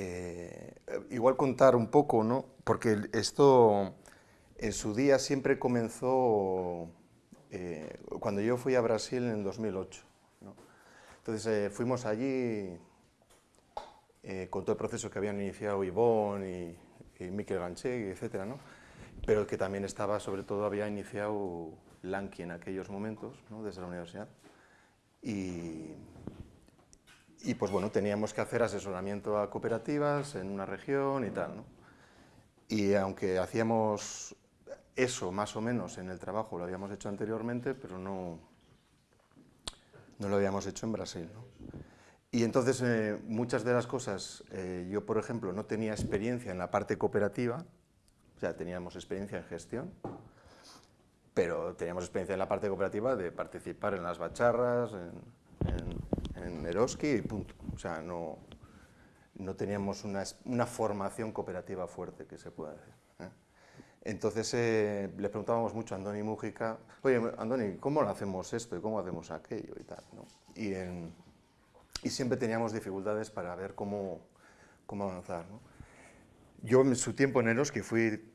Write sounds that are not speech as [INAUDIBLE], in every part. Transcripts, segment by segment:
Eh, igual contar un poco, ¿no? Porque esto en su día siempre comenzó eh, cuando yo fui a Brasil en 2008. ¿no? Entonces eh, fuimos allí con todo el proceso que habían iniciado Ivonne y, y Miquel Ganchegui, etcétera, ¿no? pero que también estaba, sobre todo, había iniciado Lanky en aquellos momentos, ¿no? desde la universidad. Y, y pues bueno, teníamos que hacer asesoramiento a cooperativas en una región y tal, ¿no? Y aunque hacíamos eso más o menos en el trabajo, lo habíamos hecho anteriormente, pero no, no lo habíamos hecho en Brasil, ¿no? Y entonces eh, muchas de las cosas, eh, yo por ejemplo no tenía experiencia en la parte cooperativa, o sea, teníamos experiencia en gestión, pero teníamos experiencia en la parte cooperativa de participar en las bacharras, en en Eroski y punto. O sea, no, no teníamos una, una, formación cooperativa fuerte, que se pueda decir. ¿eh? Entonces eh, le preguntábamos mucho a Andoni Mújica, oye, Andoni, ¿cómo lo hacemos esto y cómo hacemos aquello y tal? Y, en, siempre teníamos dificultades para ver cómo, cómo avanzar. Yo en su tiempo en Eroski fui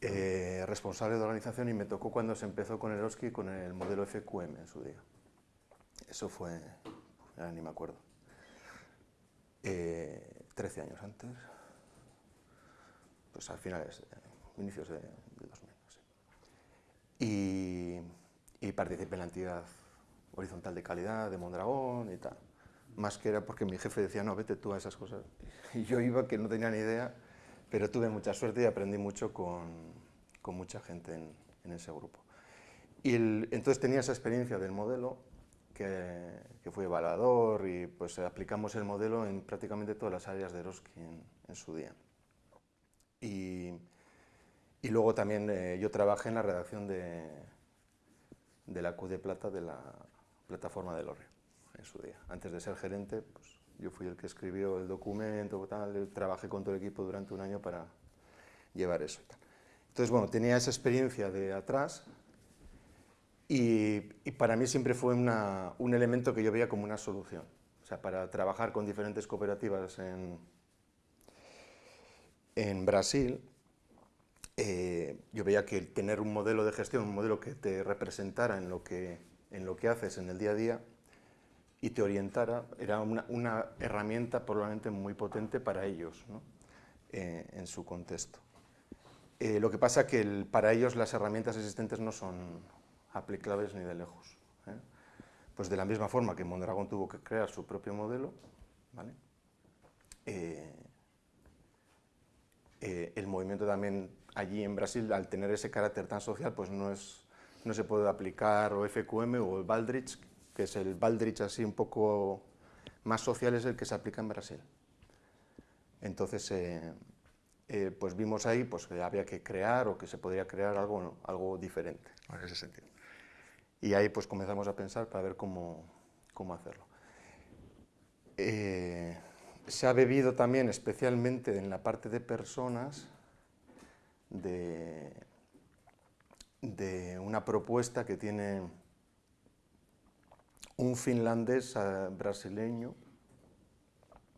eh, responsable de organización y me tocó cuando se empezó con Eroski con el modelo FQM en su día. Eso fue Ah, ni me acuerdo. Eh, 13 años antes, pues al finales, eh, inicios de, 2000. Y, y, participé en la entidad horizontal de calidad de Mondragón y tal. Más que era porque mi jefe decía, no, vete tú a esas cosas. Y yo iba que no tenía ni idea, pero tuve mucha suerte y aprendí mucho con, con mucha gente en, en, ese grupo. Y el, entonces tenía esa experiencia del modelo que, que, fue evaluador y pues aplicamos el modelo en prácticamente todas las áreas de Eroski en, su día. Y, y luego también eh, yo trabajé en la redacción de, de la Q de Plata de la plataforma de Lorre en su día. Antes de ser gerente, pues yo fui el que escribió el documento, tal, trabajé con todo el equipo durante un año para llevar eso. Y tal. Entonces, bueno, tenía esa experiencia de atrás, y, para mí siempre fue un elemento que yo veía como una solución. O sea, para trabajar con diferentes cooperativas en, en Brasil, eh, yo veía que tener un modelo de gestión, un modelo que te representara en lo que, en lo que haces en el día a día y te orientara, era una, una herramienta probablemente muy potente para ellos, ¿no? eh, en su contexto. Eh, lo que pasa que el, para ellos las herramientas existentes no son, aplicables ni de lejos. ¿eh? Pues de la misma forma que Mondragón tuvo que crear su propio modelo, ¿vale? Eh, eh, el movimiento también allí en Brasil, al tener ese carácter tan social, pues no, es, no se puede aplicar o FQM o el Baldrich, que es el Baldrich así un poco más social, es el que se aplica en Brasil. Entonces, pues vimos ahí pues, que había que crear o que se podría crear algo, algo diferente en ese sentido. Y ahí pues comenzamos a pensar para ver cómo, cómo hacerlo. Eh, se ha bebido también, especialmente en la parte de personas, de, una propuesta que tiene un finlandés eh, brasileño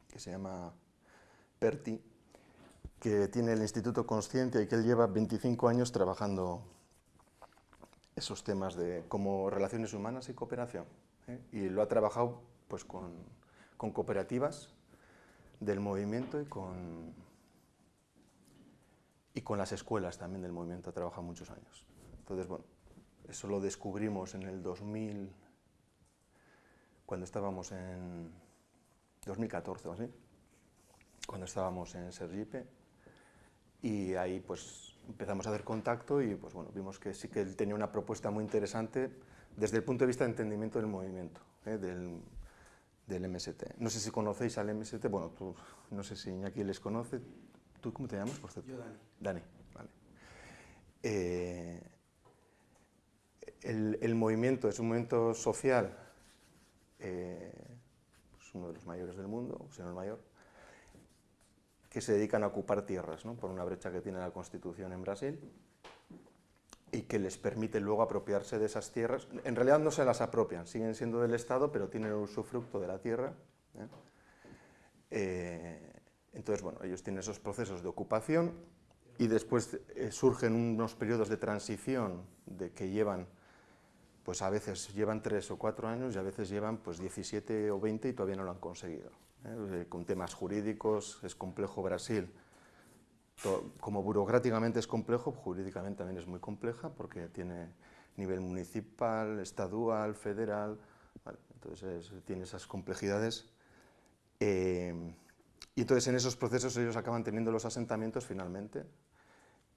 que se llama Perti, que tiene el Instituto Consciencia y que él lleva 25 años trabajando esos temas de como relaciones humanas y cooperación. ¿eh? Y lo ha trabajado pues, con, con, cooperativas del movimiento y con, y con las escuelas también del movimiento, ha trabajado muchos años. Entonces, bueno, eso lo descubrimos en el 2000, cuando estábamos en 2014 o así, cuando estábamos en Sergipe, y ahí pues empezamos a hacer contacto y pues bueno, vimos que sí que él tenía una propuesta muy interesante desde el punto de vista de entendimiento del movimiento, ¿eh? del, del, MST. No sé si conocéis al MST, bueno, tú, no sé si Iñaki les conoce. ¿Tú cómo te llamas, por cierto? Yo, Dani. Dani, vale. Eh, el, el, movimiento es un movimiento social, eh, es uno de los mayores del mundo, si no el mayor, que se dedican a ocupar tierras, por una brecha que tiene la Constitución en Brasil, y que les permite luego apropiarse de esas tierras. En realidad no se las apropian, siguen siendo del Estado, pero tienen el usufructo de la tierra. ¿eh? Eh, entonces entonces, bueno, ellos tienen esos procesos de ocupación y después eh, surgen unos periodos de transición de que llevan, pues a veces llevan tres o cuatro años y a veces llevan pues 17 o 20 y todavía no lo han conseguido. ¿Eh? Con temas jurídicos, es complejo Brasil. Como burocráticamente es complejo, jurídicamente también es muy compleja porque tiene nivel municipal, estadual, federal, entonces tiene esas complejidades. Eh, y entonces en esos procesos ellos acaban teniendo los asentamientos finalmente,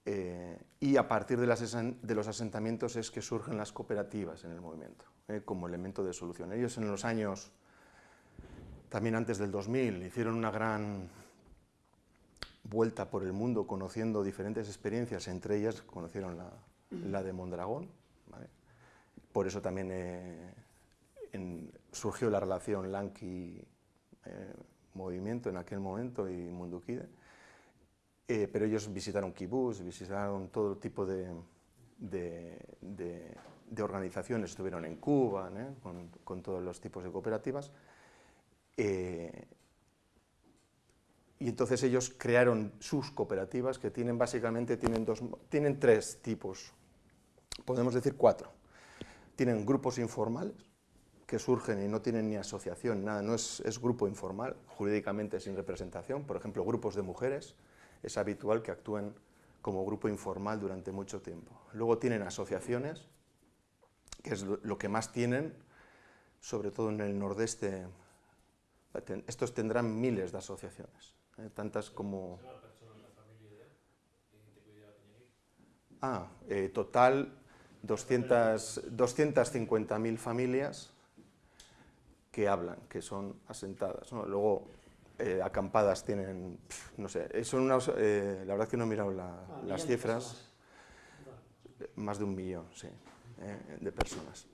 eh, y a partir de, los asentamientos es que surgen las cooperativas en el movimiento, eh, como elemento de solución. Ellos en los años, también antes del 2000, hicieron una gran vuelta por el mundo conociendo diferentes experiencias, entre ellas conocieron la, de Mondragón, por eso también eh, surgió la relación Lanky-Movimiento en aquel momento y Mundukide, eh, pero ellos visitaron kibbutz, visitaron todo tipo de, organizaciones, estuvieron en Cuba, con, todos los tipos de cooperativas, eh, y entonces ellos crearon sus cooperativas que tienen básicamente tienen, dos, tienen tres tipos, podemos decir cuatro. Tienen grupos informales, que surgen y no tienen ni asociación, nada, no es, es grupo informal, jurídicamente sin representación, por ejemplo, grupos de mujeres, es habitual que actúen como grupo informal durante mucho tiempo. Luego tienen asociaciones, que es lo que más tienen, sobre todo en el nordeste. Estos tendrán miles de asociaciones, ¿eh? tantas como... Ah, eh, total 250.000 familias que hablan, que son asentadas. Luego eh, acampadas tienen, no sé, eh, son eh, la verdad que no he mirado ah, las cifras, más de un millón, sí, de personas.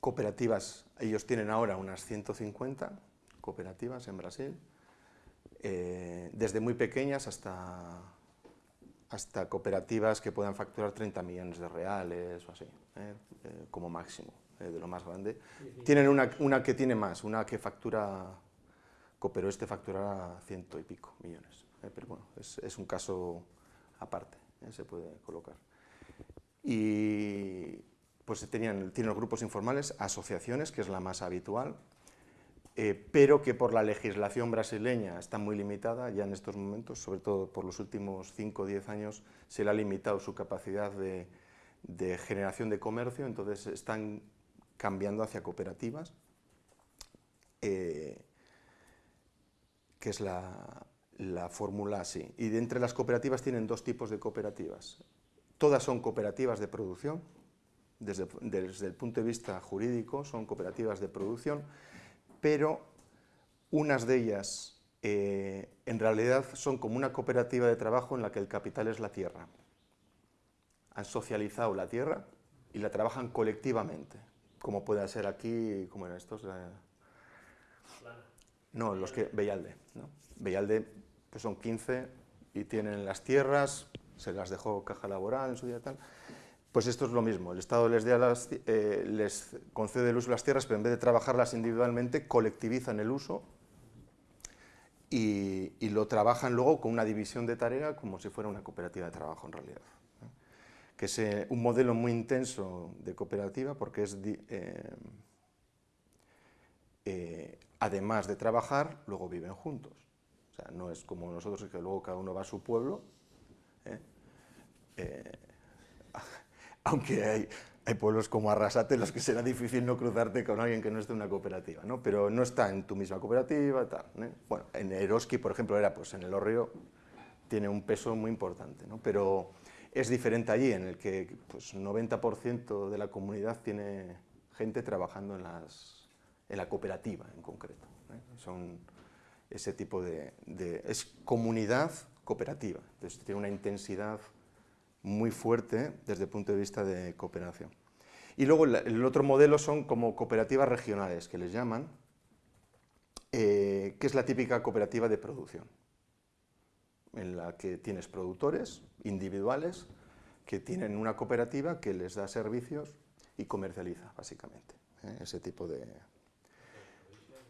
Cooperativas, ellos tienen ahora unas 150 cooperativas en Brasil, desde muy pequeñas hasta, hasta cooperativas que puedan facturar 30 millones de reales o así, como máximo, de lo más grande. Tienen una, una que tiene más, una que factura pero este facturará ciento y pico millones. ¿eh? pero bueno, es, un caso aparte, ¿eh? se puede colocar. Y pues tenían, tienen los grupos informales, asociaciones, que es la más habitual, eh, pero que por la legislación brasileña está muy limitada ya en estos momentos, sobre todo por los últimos 5 o 10 años se le ha limitado su capacidad de, generación de comercio, entonces están cambiando hacia cooperativas que es la, fórmula así. Y de entre las cooperativas tienen dos tipos de cooperativas. Todas son cooperativas de producción, desde, el punto de vista jurídico son cooperativas de producción, pero unas de ellas eh, en realidad son como una cooperativa de trabajo en la que el capital es la tierra. Han socializado la tierra y la trabajan colectivamente, como puede ser aquí, como en estos... No, los que... Bellalde. ¿no? Bellalde pues son 15 y tienen las tierras, se las dejó Caja Laboral en su día tal. Pues esto es lo mismo, el Estado les, eh, les concede el uso de las tierras, pero en vez de trabajarlas individualmente, colectivizan el uso y, lo trabajan luego con una división de tarea como si fuera una cooperativa de trabajo en realidad. Que es eh, un modelo muy intenso de cooperativa porque es... Eh, además de trabajar, luego viven juntos. O sea, no es como nosotros que luego cada uno va a su pueblo, ¿eh? Eh, aunque hay, hay, pueblos como Arrasate en los que será difícil no cruzarte con alguien que no esté en una cooperativa, ¿no? pero no está en tu misma cooperativa, tal. ¿eh? Bueno, en Eroski, por ejemplo, era pues en el Orrio, tiene un peso muy importante, ¿no? pero es diferente allí, en el que pues, 90% de la comunidad tiene gente trabajando en las en la cooperativa en concreto. ¿eh? Son ese tipo de, es comunidad cooperativa, entonces tiene una intensidad muy fuerte desde el punto de vista de cooperación. Y luego el otro modelo son como cooperativas regionales, que les llaman, eh, que es la típica cooperativa de producción, en la que tienes productores individuales que tienen una cooperativa que les da servicios y comercializa, básicamente, ¿eh? ese tipo de,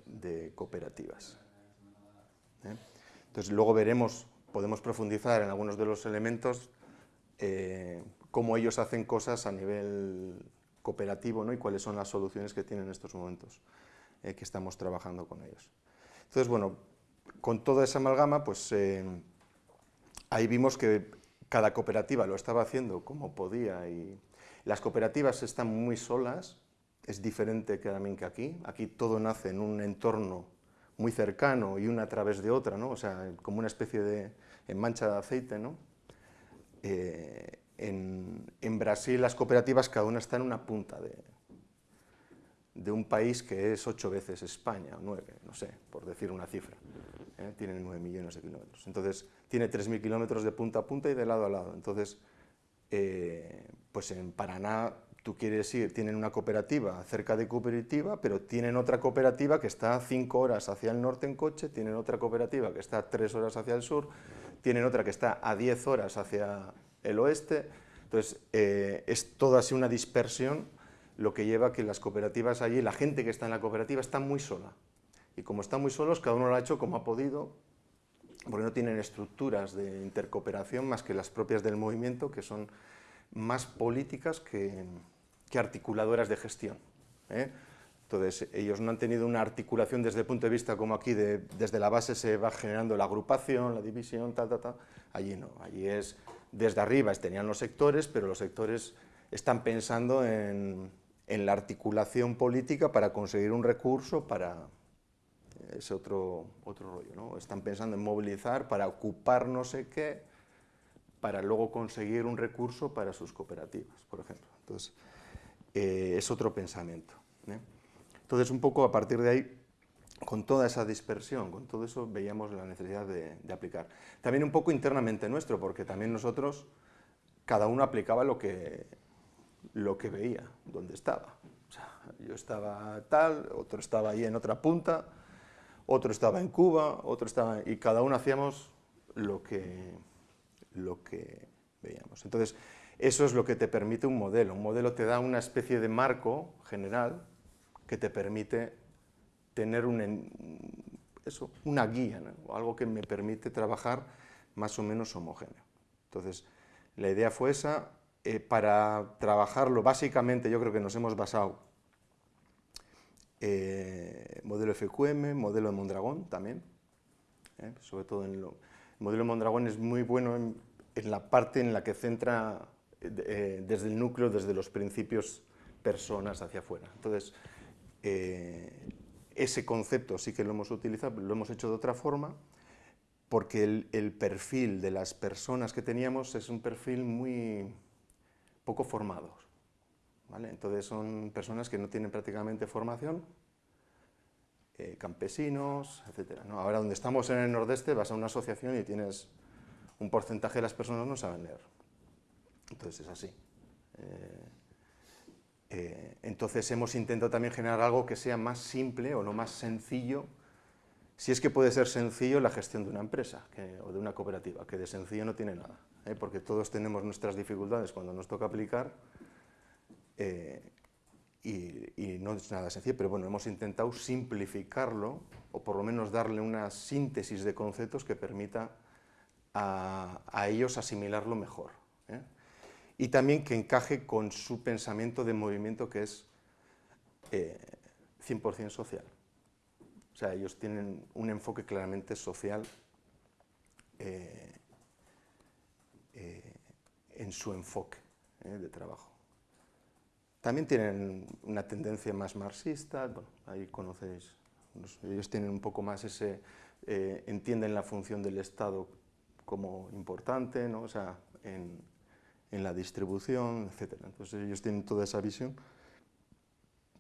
de cooperativas. ¿eh? Entonces luego veremos, podemos profundizar en algunos de los elementos, eh, cómo ellos hacen cosas a nivel cooperativo ¿no? y cuáles son las soluciones que tienen en estos momentos eh, que estamos trabajando con ellos. Entonces, bueno, con toda esa amalgama, pues eh, ahí vimos que cada cooperativa lo estaba haciendo como podía y las cooperativas están muy solas, es diferente que también que aquí, aquí todo nace en un entorno muy cercano y una a través de otra, ¿no? o sea, como una especie de mancha de aceite, ¿no? Eh, en, en, Brasil las cooperativas cada una está en una punta de, de un país que es ocho veces España, o nueve, no sé, por decir una cifra. ¿eh? Tienen nueve millones de kilómetros. Entonces, tiene tres mil kilómetros de punta a punta y de lado a lado. Entonces, eh, pues en Paraná tú quieres ir, tienen una cooperativa cerca de cooperativa, pero tienen otra cooperativa que está cinco horas hacia el norte en coche, tienen otra cooperativa que está tres horas hacia el sur, tienen otra que está a diez horas hacia el oeste, entonces eh, es toda así una dispersión lo que lleva a que las cooperativas allí, la gente que está en la cooperativa está muy sola. Y como están muy solos, cada uno lo ha hecho como ha podido, porque no tienen estructuras de intercooperación más que las propias del movimiento, que son más políticas que, que articuladoras de gestión. ¿eh? Entonces, ellos no han tenido una articulación desde el punto de vista como aquí, de, desde la base se va generando la agrupación, la división, tal, tal, tal. Allí no, allí es desde arriba, tenían los sectores, pero los sectores están pensando en, la articulación política para conseguir un recurso para ese otro, otro rollo, ¿no? Están pensando en movilizar para ocupar no sé qué, para luego conseguir un recurso para sus cooperativas, por ejemplo. Entonces, eh, es otro pensamiento. ¿eh? Entonces, un poco a partir de ahí, con toda esa dispersión, con todo eso, veíamos la necesidad de, de aplicar. También un poco internamente nuestro, porque también nosotros, cada uno aplicaba lo que, lo que veía, donde estaba. O sea, yo estaba tal, otro estaba ahí en otra punta, otro estaba en Cuba, otro estaba... y cada uno hacíamos lo que, lo que veíamos. Entonces, eso es lo que te permite un modelo. Un modelo te da una especie de marco general que te permite tener un, eso, una guía, o algo que me permite trabajar más o menos homogéneo. Entonces, la idea fue esa, eh, para trabajarlo, básicamente yo creo que nos hemos basado eh, modelo FQM, modelo de Mondragón también, eh, sobre todo en lo, el modelo de Mondragón es muy bueno en, la parte en la que centra desde el núcleo, desde los principios personas hacia afuera. Entonces, ese concepto sí que lo hemos utilizado, lo hemos hecho de otra forma, porque el, el perfil de las personas que teníamos es un perfil muy poco formados. ¿vale? Entonces son personas que no tienen prácticamente formación, eh, campesinos, etc. Ahora donde estamos en el nordeste vas a una asociación y tienes un porcentaje de las personas no saben leer. Entonces es así. Eh, eh, entonces hemos intentado también generar algo que sea más simple o lo más sencillo, si es que puede ser sencillo la gestión de una empresa o de una cooperativa, que de sencillo no tiene nada. ¿eh? porque todos tenemos nuestras dificultades cuando nos toca aplicar, eh, y, no es nada sencillo, pero bueno, hemos intentado simplificarlo, o por lo menos darle una síntesis de conceptos que permita a, ellos asimilarlo mejor. ¿Eh? Y también que encaje con su pensamiento de movimiento que es 100% social. O sea, ellos tienen un enfoque claramente social eh, en su enfoque eh, de trabajo. También tienen una tendencia más marxista, bueno, ahí conocéis, ellos tienen un poco más ese, eh, entienden la función del Estado como importante, ¿no? o sea, en, en la distribución, etc. Entonces ellos tienen toda esa visión.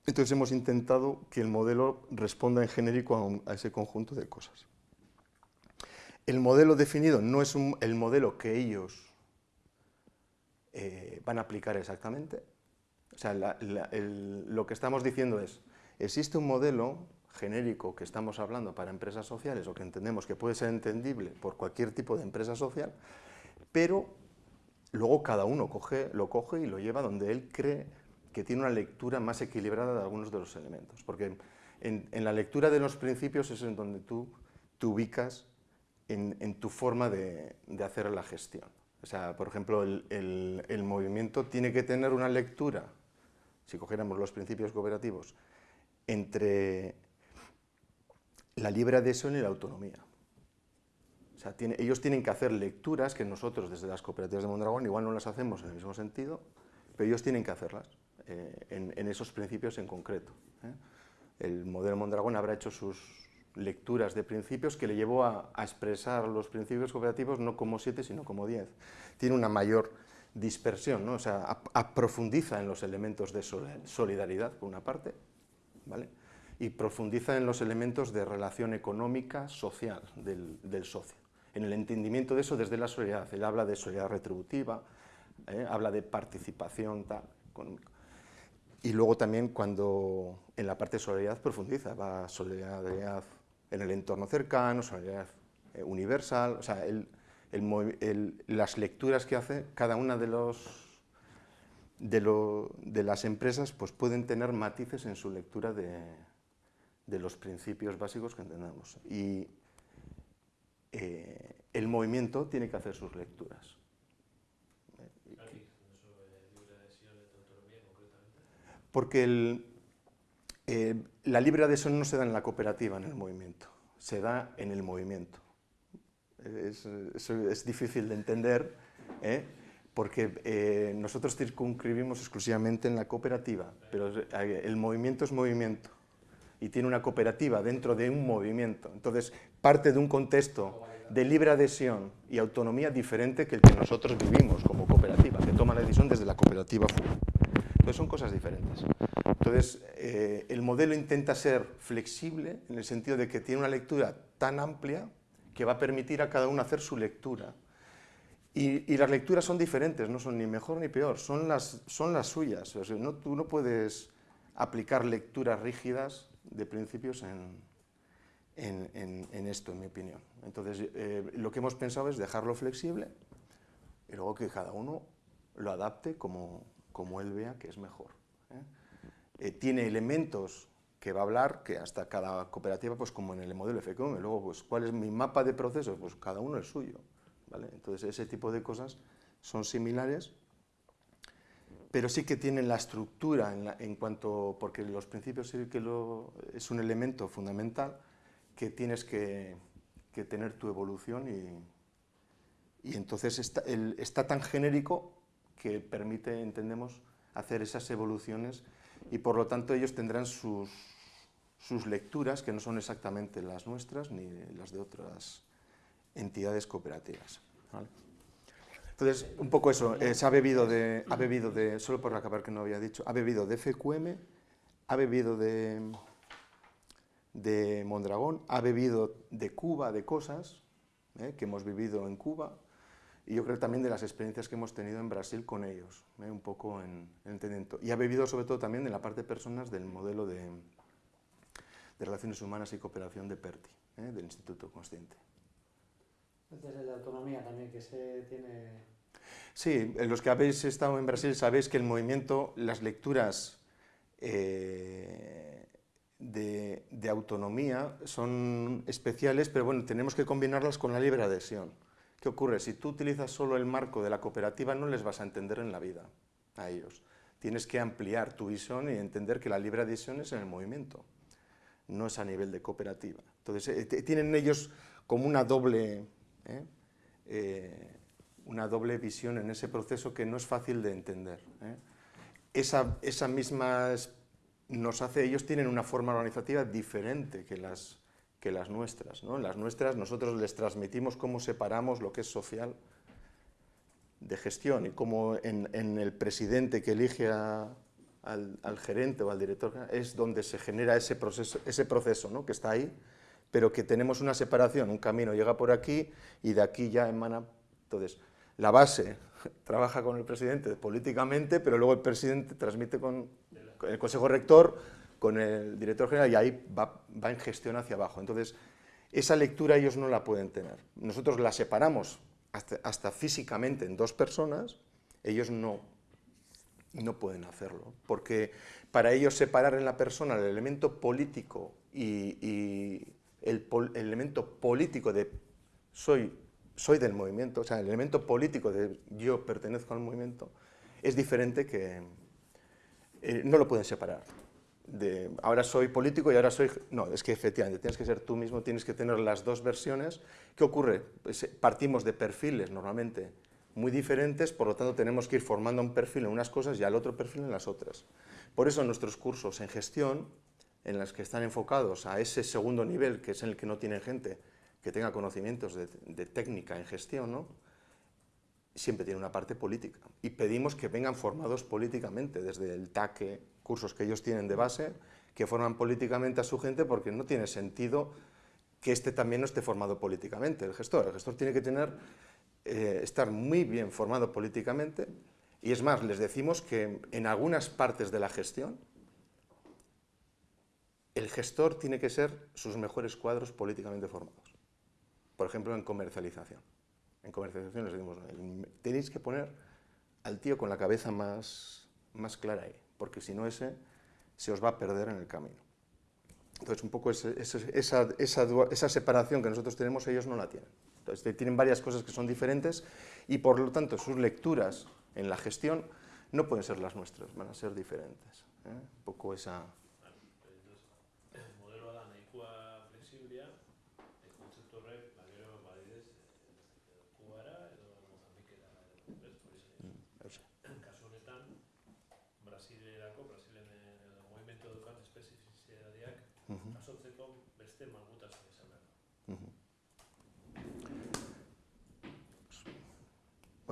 Entonces hemos intentado que el modelo responda en genérico a, a ese conjunto de cosas. El modelo definido no es el modelo que ellos eh, van a aplicar exactamente. O sea, lo que estamos diciendo es, existe un modelo genérico que estamos hablando para empresas sociales o que entendemos que puede ser entendible por cualquier tipo de empresa social, pero luego cada uno lo coge y lo lleva donde él cree que tiene una lectura más equilibrada de algunos de los elementos. Porque en, la lectura de los principios es en donde tú te ubicas en, tu forma de, hacer la gestión. O sea, por ejemplo, el, movimiento tiene que tener una lectura, si cogiéramos los principios cooperativos, entre la libre adhesión y la autonomía. Sea, ellos tienen que hacer lecturas que nosotros desde las cooperativas de Mondragón igual no las hacemos en el mismo sentido, pero ellos tienen que hacerlas eh, en, esos principios en concreto. ¿eh? El modelo Mondragón habrá hecho sus lecturas de principios que le llevó a, expresar los principios cooperativos no como siete, sino como diez. Tiene una mayor dispersión, ¿no? o sea, profundiza en los elementos de solidaridad, por una parte, ¿vale? y profundiza en los elementos de relación económica, social del, socio. En el entendimiento de eso desde la solidaridad. Él habla de solidaridad retributiva, ¿eh? habla de participación tal, Y luego también cuando en la parte de solidaridad profundiza, va solidaridad en el entorno cercano, solidaridad eh, universal, o sea, las lecturas que hace cada una de los de, las empresas pues pueden tener matices en su lectura de, los principios básicos que entendemos. Y eh, el movimiento tiene que hacer sus lecturas. Porque eh, la libre adhesión no se da en la cooperativa, en el movimiento, se da en el movimiento. Es, es difícil de entender, ¿eh? porque eh, nosotros circunscribimos exclusivamente en la cooperativa, pero el movimiento es movimiento y tiene una cooperativa dentro de un movimiento. Entonces, parte de un contexto de libre adhesión y autonomía diferente que el que nosotros vivimos como cooperativa, que toma la decisión desde la cooperativa FUA. Entonces, son cosas diferentes. Entonces, eh, el modelo intenta ser flexible en el sentido de que tiene una lectura tan amplia que va a permitir a cada uno hacer su lectura y, las lecturas son diferentes, no son ni mejor ni peor, son las, son las suyas. no, tú no puedes aplicar lecturas rígidas de principios en, en, esto, en mi opinión. Entonces, eh, lo que hemos pensado es dejarlo flexible y luego que cada uno lo adapte como, como él vea que es mejor. ¿eh? Eh, tiene elementos que va a hablar, que hasta cada cooperativa, pues como en el modelo FQM, luego, pues, ¿cuál es mi mapa de procesos? Pues cada uno es suyo. Entonces, ese tipo de cosas son similares, pero sí que tienen la estructura en, cuanto, porque los principios sí que lo, es un elemento fundamental que tienes que, tener tu evolución y, y entonces está, está, tan genérico que permite, entendemos, hacer esas evoluciones y por lo tanto ellos tendrán sus, sus lecturas que no son exactamente las nuestras ni las de otras entidades cooperativas. Entonces, un poco eso, eh, se ha bebido de, ha bebido de, solo por acabar que no había dicho, ha bebido de FQM, ha bebido de, de Mondragón, ha bebido de Cuba, de cosas eh, que hemos vivido en Cuba, y yo creo también de las experiencias que hemos tenido en Brasil con ellos, eh, un poco en, en entendimiento. Y ha bebido sobre todo también de la parte de personas del modelo de, de Relaciones Humanas y Cooperación de PERTI, del Instituto Consciente. Desde la autonomía también que se tiene... Sí, los que habéis estado en Brasil sabéis que el movimiento, las lecturas eh, de, autonomía son especiales, pero bueno, tenemos que combinarlas con la libre adhesión. ¿Qué ocurre? Si tú utilizas solo el marco de la cooperativa, no les vas a entender en la vida a ellos. Tienes que ampliar tu visión y entender que la libre adhesión es en el movimiento, no es a nivel de cooperativa. Entonces, eh, tienen ellos como una doble ¿eh? Eh, una doble visión en ese proceso que no es fácil de entender. Esa, esa, misma nos hace, ellos tienen una forma organizativa diferente que las, que las nuestras. ¿no? Las nuestras nosotros les transmitimos cómo separamos lo que es social de gestión y cómo en, en el presidente que elige al, al, gerente o al director es donde se genera ese proceso, ese proceso ¿no? que está ahí pero que tenemos una separación, un camino llega por aquí y de aquí ya emana. Entonces, la base [LAUGHS] trabaja con el presidente políticamente, pero luego el presidente transmite con, el consejo rector, con el director general y ahí va, en gestión hacia abajo. Entonces, esa lectura ellos no la pueden tener. Nosotros la separamos hasta, físicamente en dos personas, ellos no, no pueden hacerlo, porque para ellos separar en la persona el elemento político y, el, elemento político de soy, soy del movimiento, o sea, el elemento político de yo pertenezco al movimiento, es diferente que eh, no lo pueden separar. De, ahora soy político y ahora soy... No, es que efectivamente tienes que ser tú mismo, tienes que tener las dos versiones. ¿Qué ocurre? Pues, eh, partimos de perfiles normalmente muy diferentes, por lo tanto tenemos que ir formando un perfil en unas cosas y al otro perfil en las otras. Por eso nuestros cursos en gestión, en los que están enfocados a ese segundo nivel, que es en el que no tienen gente que tenga conocimientos de, técnica en gestión, ¿no? Siempre tiene una parte política. Y pedimos que vengan formados políticamente, desde el TACE, cursos que ellos tienen de base, que forman políticamente a su gente, porque no tiene sentido que este también no esté formado políticamente, el gestor. El gestor tiene que tener, eh, estar muy bien formado políticamente, y es más, les decimos que en algunas partes de la gestión, el gestor tiene que ser sus mejores cuadros políticamente formados. Por ejemplo, en comercialización. En comercialización les decimos, tenéis que poner al tío con la cabeza más, más clara ahí, porque si no ese se os va a perder en el camino. Entonces, un poco esa, esa, esa, separación que nosotros tenemos, ellos no la tienen. Entonces, tienen varias cosas que son diferentes y, por lo tanto, sus lecturas en la gestión no pueden ser las nuestras, van a ser diferentes. ¿eh? Un poco esa...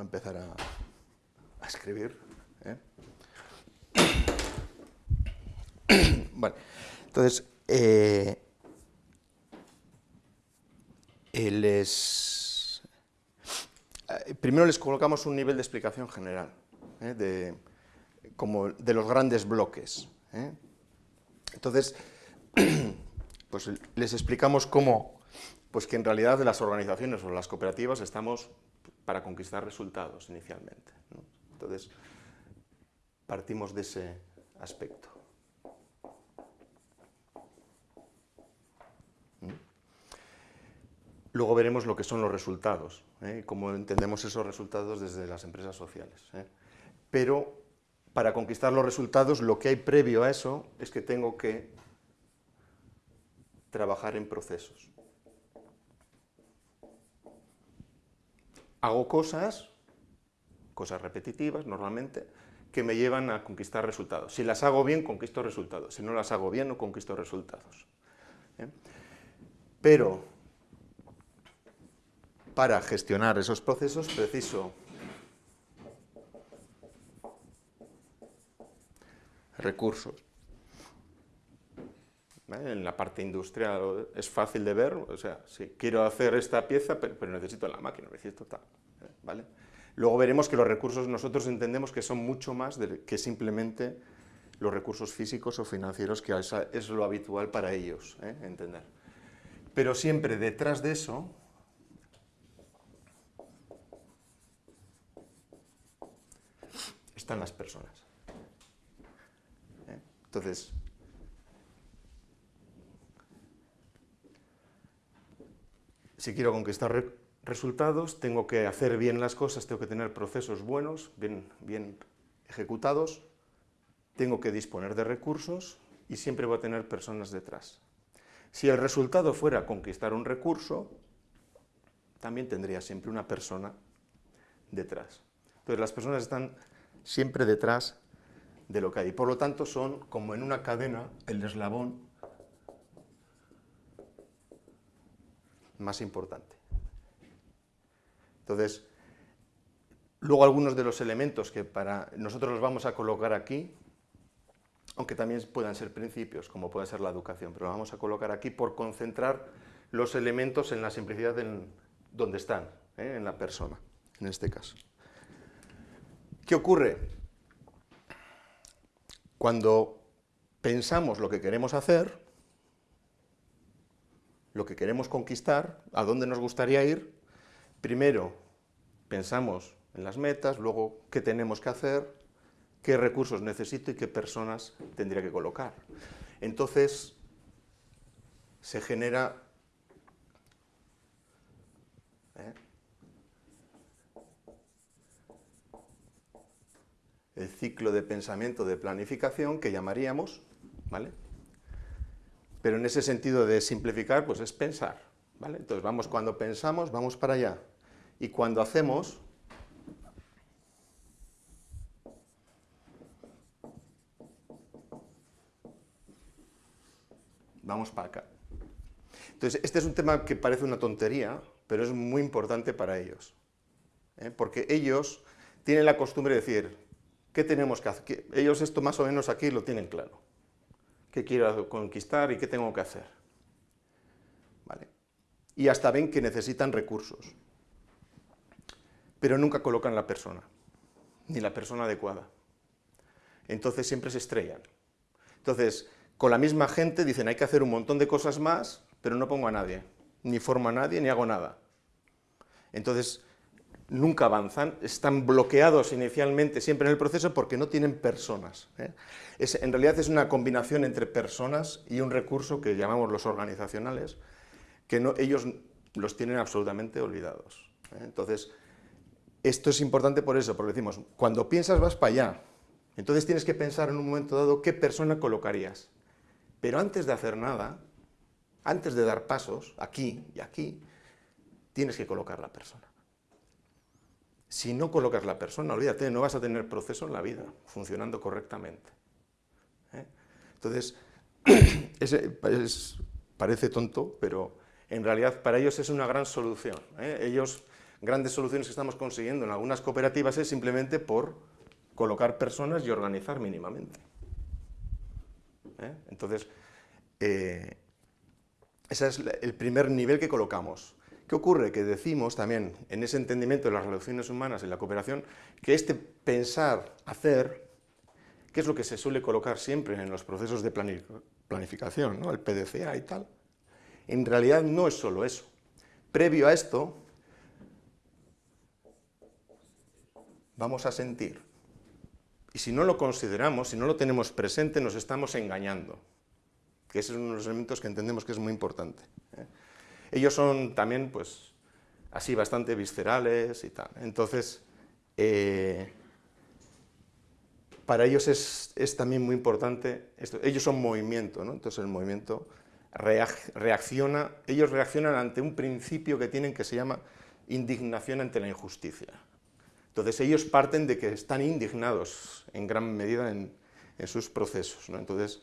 A empezar a escribir. ¿eh? [COUGHS] Vale, entonces, eh, les, eh, primero les colocamos un nivel de explicación general, de, como de los grandes bloques. Entonces, [COUGHS] pues les explicamos cómo, pues que en realidad las organizaciones o las cooperativas estamos para conquistar resultados inicialmente. Entonces, partimos de ese aspecto. ¿Mm? Luego veremos lo que son los resultados, ¿eh? cómo entendemos esos resultados desde las empresas sociales. ¿eh? Pero para conquistar los resultados, lo que hay previo a eso es que tengo que trabajar en procesos. Hago cosas cosas repetitivas normalmente, que me llevan a conquistar resultados. Si las hago bien, conquisto resultados. Si no las hago bien, no conquisto resultados. ¿eh? Pero para gestionar esos procesos preciso recursos. ¿Eh? En la parte industrial es fácil de ver, o sea, si quiero hacer esta pieza, pero, necesito la máquina, necesito tal, ¿eh? ¿vale? Luego veremos que los recursos nosotros entendemos que son mucho más que simplemente los recursos físicos o financieros, que es lo habitual para ellos ¿eh? entender. Pero siempre detrás de eso están las personas. Entonces, si quiero conquistar resultados, tengo que hacer bien las cosas, tengo que tener procesos buenos, bien, bien ejecutados, tengo que disponer de recursos y siempre voy a tener personas detrás. Si el resultado fuera conquistar un recurso, también tendría siempre una persona detrás. Entonces las personas están siempre detrás de lo que hay. Por lo tanto, son como en una cadena el eslabón más importante. Entonces, luego algunos de los elementos que para nosotros los vamos a colocar aquí, aunque también puedan ser principios, como puede ser la educación, pero los vamos a colocar aquí por concentrar los elementos en la simplicidad en donde están, ¿eh? en la persona, en este caso. ¿Qué ocurre? Cuando pensamos lo que queremos hacer, lo que queremos conquistar, a dónde nos gustaría ir, primero pensamos en las metas, luego qué tenemos que hacer, qué recursos necesito y qué personas tendría que colocar. Entonces, se genera... ¿eh? el ciclo de pensamiento de planificación que llamaríamos, ¿vale? Pero en ese sentido de simplificar, pues es pensar, ¿vale? Entonces vamos, cuando pensamos, vamos para allá. Y cuando hacemos, vamos para acá. Entonces, este es un tema que parece una tontería, pero es muy importante para ellos. ¿eh? Porque ellos tienen la costumbre de decir, ¿qué tenemos que hacer? Ellos esto más o menos aquí lo tienen claro. ¿Qué quiero conquistar y qué tengo que hacer? ¿Vale? Y hasta ven que necesitan recursos. Pero nunca colocan la persona, ni la persona adecuada. Entonces siempre se estrellan. Entonces, con la misma gente dicen hay que hacer un montón de cosas más, pero no pongo a nadie, ni formo a nadie, ni hago nada. Entonces, nunca avanzan, están bloqueados inicialmente siempre en el proceso porque no tienen personas. ¿eh? en realidad es una combinación entre personas y un recurso que llamamos los organizacionales, que ellos los tienen absolutamente olvidados. ¿eh? Entonces, esto es importante por eso, porque decimos, cuando piensas vas para allá, entonces tienes que pensar en un momento dado qué persona colocarías. Pero antes de hacer nada, antes de dar pasos, aquí y aquí, tienes que colocar la persona. Si no colocas la persona, olvídate, no vas a tener proceso en la vida funcionando correctamente. ¿eh? Entonces, [CLEARS THROAT] parece tonto, pero en realidad para ellos es una gran solución. ¿eh? Ellos, grandes soluciones que estamos consiguiendo en algunas cooperativas es simplemente por colocar personas y organizar mínimamente. ¿eh? Entonces, ese es el primer nivel que colocamos. ¿Qué ocurre? Que decimos también, en ese entendimiento de las relaciones humanas y la cooperación, que este pensar, hacer, que es lo que se suele colocar siempre en los procesos de planificación, ¿no? el PDCA y tal, en realidad no es solo eso. Previo a esto, vamos a sentir. Y si no lo consideramos, si no lo tenemos presente, nos estamos engañando, que ese es uno de los elementos que entendemos que es muy importante. ¿eh? Ellos son también, pues, así bastante viscerales y tal. Entonces, eh, para ellos es, también muy importante, esto. ellos son movimiento, ¿no? entonces el movimiento reacciona, ellos reaccionan ante un principio que tienen que se llama indignación ante la injusticia. Entonces ellos parten de que están indignados en gran medida en, sus procesos. Entonces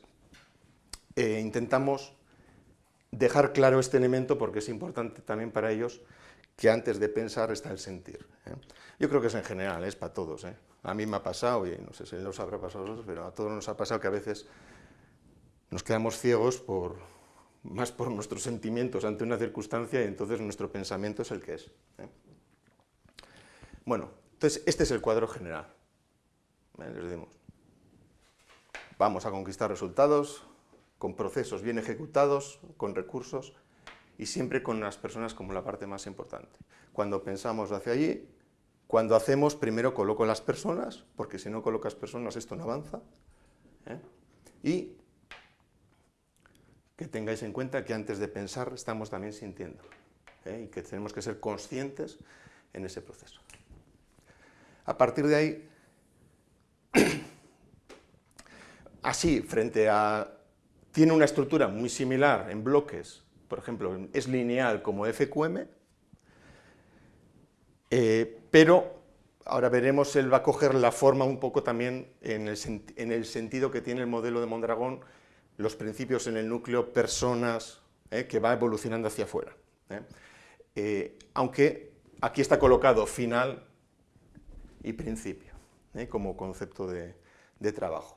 eh, intentamos dejar claro este elemento porque es importante también para ellos que antes de pensar está el sentir. ¿eh? Yo creo que es en general, es para todos. ¿eh? A mí me ha pasado, y no sé si los habrá pasado a otros, pero a todos nos ha pasado que a veces nos quedamos ciegos por, más por nuestros sentimientos ante una circunstancia y entonces nuestro pensamiento es el que es. Bueno, entonces, este es el cuadro general. Les vamos a conquistar resultados con procesos bien ejecutados, con recursos y siempre con las personas como la parte más importante. Cuando pensamos hacia allí, cuando hacemos, primero coloco las personas, porque si no colocas personas esto no avanza. ¿eh? Y que tengáis en cuenta que antes de pensar estamos también sintiendo ¿eh? y que tenemos que ser conscientes en ese proceso. A partir de ahí, [CLEARS THROAT] así, frente a... Tiene una estructura muy similar en bloques, por ejemplo, es lineal como FQM, eh, pero ahora veremos, él va a coger la forma un poco también en el, sentido que tiene el modelo de Mondragón, los principios en el núcleo, personas, eh, que va evolucionando hacia afuera. Eh. aunque aquí está colocado final y principio, como concepto de, trabajo.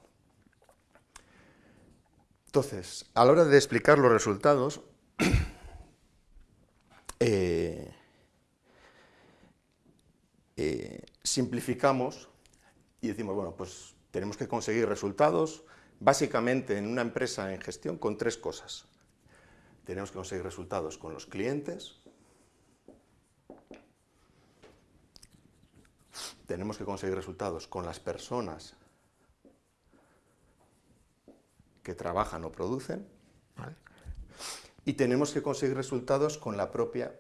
Entonces, a la hora de explicar los resultados, [CLEARS THROAT] eh, eh, simplificamos y decimos, bueno, pues tenemos que conseguir resultados, básicamente en una empresa en gestión, con tres cosas. Tenemos que conseguir resultados con los clientes, tenemos que conseguir resultados con las personas que trabajan o producen, y tenemos que conseguir resultados con la propia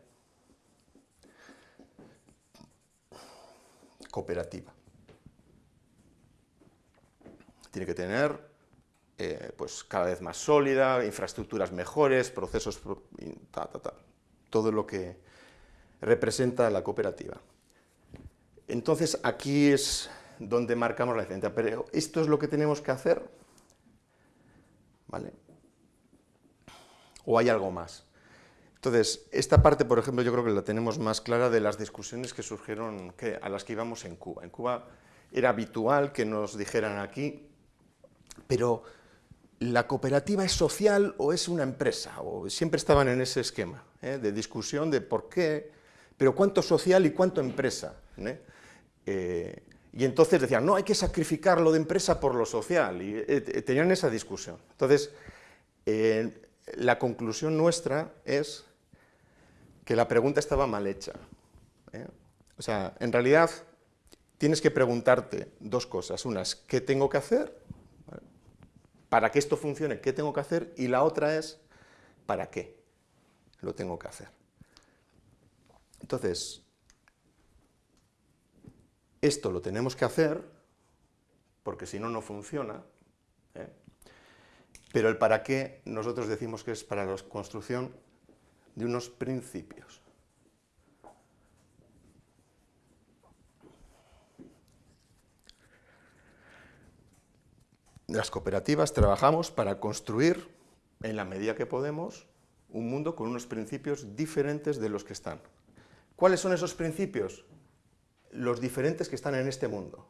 cooperativa. tiene que tener eh, pues cada vez más sólida, infraestructuras mejores, procesos, todo lo que representa la cooperativa. Entonces aquí es donde marcamos la diferencia, pero esto es lo que tenemos que hacer, ¿O hay algo más? Entonces, esta parte, por ejemplo, yo creo que la tenemos más clara de las discusiones que surgieron que, a las que íbamos en Cuba. En Cuba era habitual que nos dijeran aquí, pero ¿la cooperativa es social o es una empresa? O siempre estaban en ese esquema ¿eh? de discusión de por qué, pero cuánto social y cuánto empresa. ¿eh? Eh, y entonces decían, no, hay que sacrificar lo de empresa por lo social, y tenían esa discusión. Entonces, la conclusión nuestra es que la pregunta estaba mal hecha. ¿eh? O sea, en realidad tienes que preguntarte dos cosas. Una es, ¿qué tengo que hacer? Para que esto funcione, ¿qué tengo que hacer? Y la otra es, ¿para qué lo tengo que hacer? Entonces, esto lo tenemos que hacer, porque si no, no funciona, ¿eh? pero el para qué nosotros decimos que es para la construcción de unos principios. Las cooperativas trabajamos para construir, en la medida que podemos, un mundo con unos principios diferentes de los que están. ¿Cuáles son esos principios? Los diferentes que están en este mundo.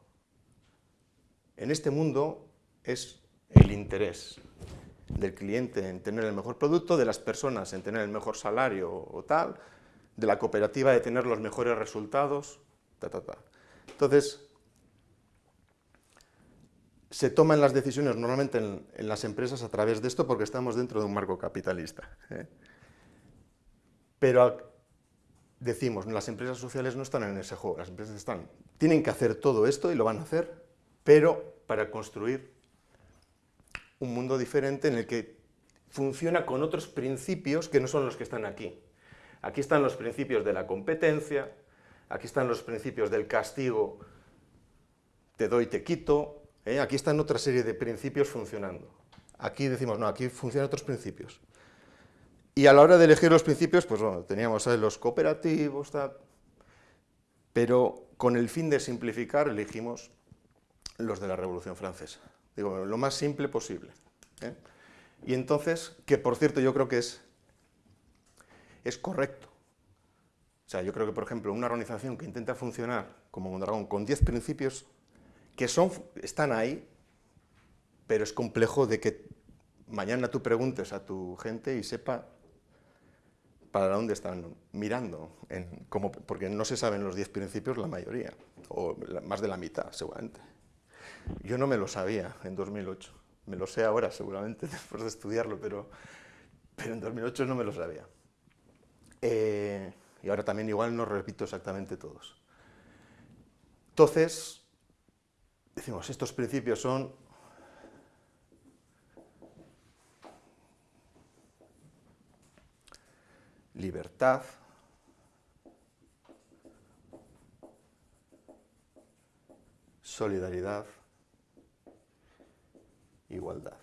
En este mundo es el interés, del cliente en tener el mejor producto, de las personas en tener el mejor salario o tal, de la cooperativa de tener los mejores resultados, ta, ta, ta. Entonces, se toman las decisiones normalmente en, las empresas a través de esto porque estamos dentro de un marco capitalista. ¿eh? Pero decimos, las empresas sociales no están en ese juego, las empresas están, tienen que hacer todo esto y lo van a hacer, pero para construir un mundo diferente en el que funciona con otros principios que no son los que están aquí. Aquí están los principios de la competencia, aquí están los principios del castigo, te doy, te quito, ¿eh? aquí están otra serie de principios funcionando. Aquí decimos, no, aquí funcionan otros principios. Y a la hora de elegir los principios, pues bueno, teníamos los cooperativos, pero con el fin de simplificar elegimos los de la Revolución Francesa. Digo, lo más simple posible. ¿eh? Y entonces, que por cierto yo creo que es, es correcto. O sea, yo creo que, por ejemplo, una organización que intenta funcionar como Mondragón con 10 principios que son, están ahí, pero es complejo de que mañana tú preguntes a tu gente y sepa para dónde están mirando, porque no se saben los 10 principios la mayoría, o más de la mitad seguramente. Yo no me lo sabía en 2008, me lo sé ahora seguramente [LAUGHS] después de estudiarlo, pero, pero en 2008 no me lo sabía. Eh, y ahora también igual no repito exactamente todos. Entonces, decimos, estos principios son libertad, solidaridad, igualdad.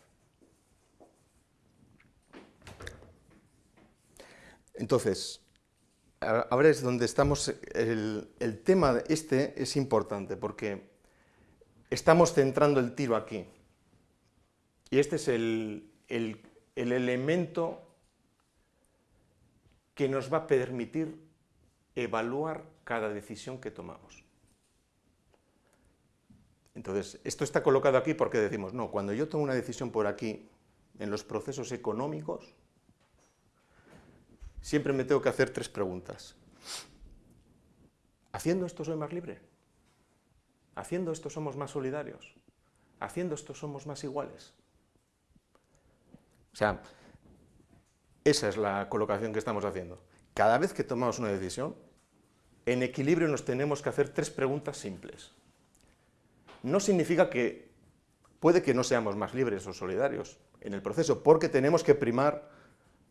Entonces, ahora es donde estamos, el, tema este es importante porque estamos centrando el tiro aquí. Y este es el, el elemento que nos va a permitir evaluar cada decisión que tomamos. Entonces, esto está colocado aquí porque decimos, no, cuando yo tomo una decisión por aquí, en los procesos económicos, siempre me tengo que hacer tres preguntas. ¿Haciendo esto soy más libre? ¿Haciendo esto somos más solidarios? ¿Haciendo esto somos más iguales? O sea, esa es la colocación que estamos haciendo. Cada vez que tomamos una decisión, en equilibrio nos tenemos que hacer tres preguntas simples no significa que puede que no seamos más libres o solidarios en el proceso, porque tenemos que primar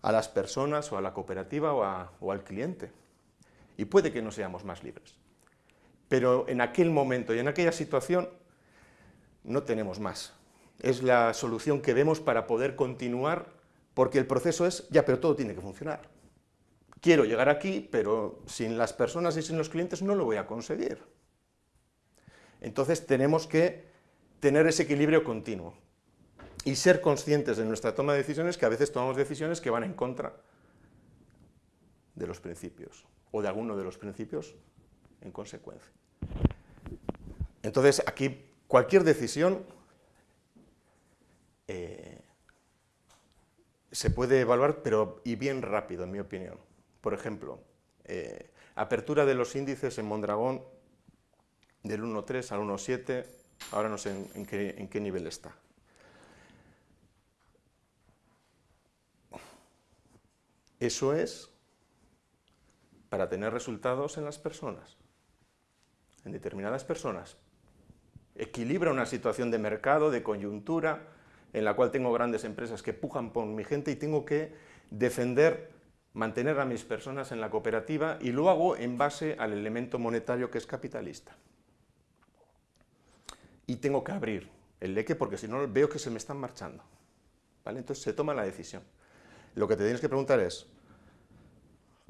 a las personas o a la cooperativa o, al cliente. Y puede que no seamos más libres. Pero en aquel momento y en aquella situación no tenemos más. es la solución que vemos para poder continuar, porque el proceso es, ya, pero todo tiene que funcionar. Quiero llegar aquí, pero sin las personas y sin los clientes no lo voy a conseguir. Entonces tenemos que tener ese equilibrio continuo y ser conscientes de nuestra toma de decisiones, que a veces tomamos decisiones que van en contra de los principios, o de alguno de los principios en consecuencia. Entonces, aquí cualquier decisión eh, se puede evaluar, pero y bien rápido, en mi opinión. Por ejemplo, eh, apertura de los índices en Mondragón del 1.3 al 1.7, ahora no sé en, qué, en qué nivel está. Eso es para tener resultados en las personas, en determinadas personas. Equilibra una situación de mercado, de coyuntura, en la cual tengo grandes empresas que pujan por mi gente y tengo que defender, mantener a mis personas en la cooperativa y lo hago en base al elemento monetario que es capitalista. Y tengo que abrir el leque porque si no veo que se me están marchando. Entonces se toma la decisión. Lo que te tienes que preguntar es,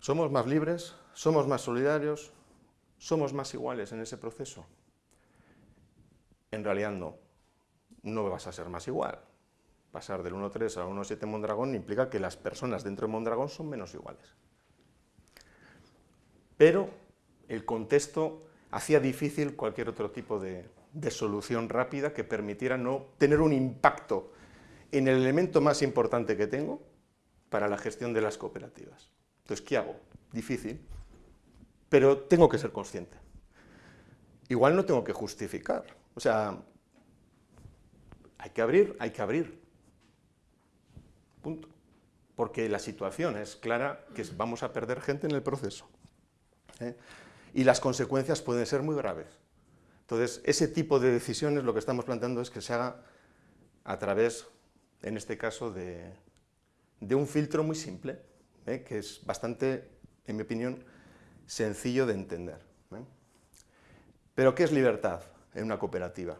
¿somos más libres? ¿Somos más solidarios? ¿Somos más iguales en ese proceso? En realidad no, no vas a ser más igual. Pasar del 1.3 al 1.7 en Mondragón implica que las personas dentro de Mondragón son menos iguales. Pero el contexto hacía difícil cualquier otro tipo de, de solución rápida que permitiera no tener un impacto en el elemento más importante que tengo, para la gestión de las cooperativas. Entonces, ¿qué hago? Difícil, pero tengo que ser consciente. Igual no tengo que justificar, o sea, hay que abrir, hay que abrir, Porque la situación es clara que vamos a perder gente en el proceso. ¿eh? Y las consecuencias pueden ser muy graves. Entonces, ese tipo de decisiones lo que estamos planteando es que se haga a través, en este caso, de, de un filtro muy simple, ¿eh? que es bastante, en mi opinión, sencillo de entender. ¿eh? Pero, ¿qué es libertad en una cooperativa?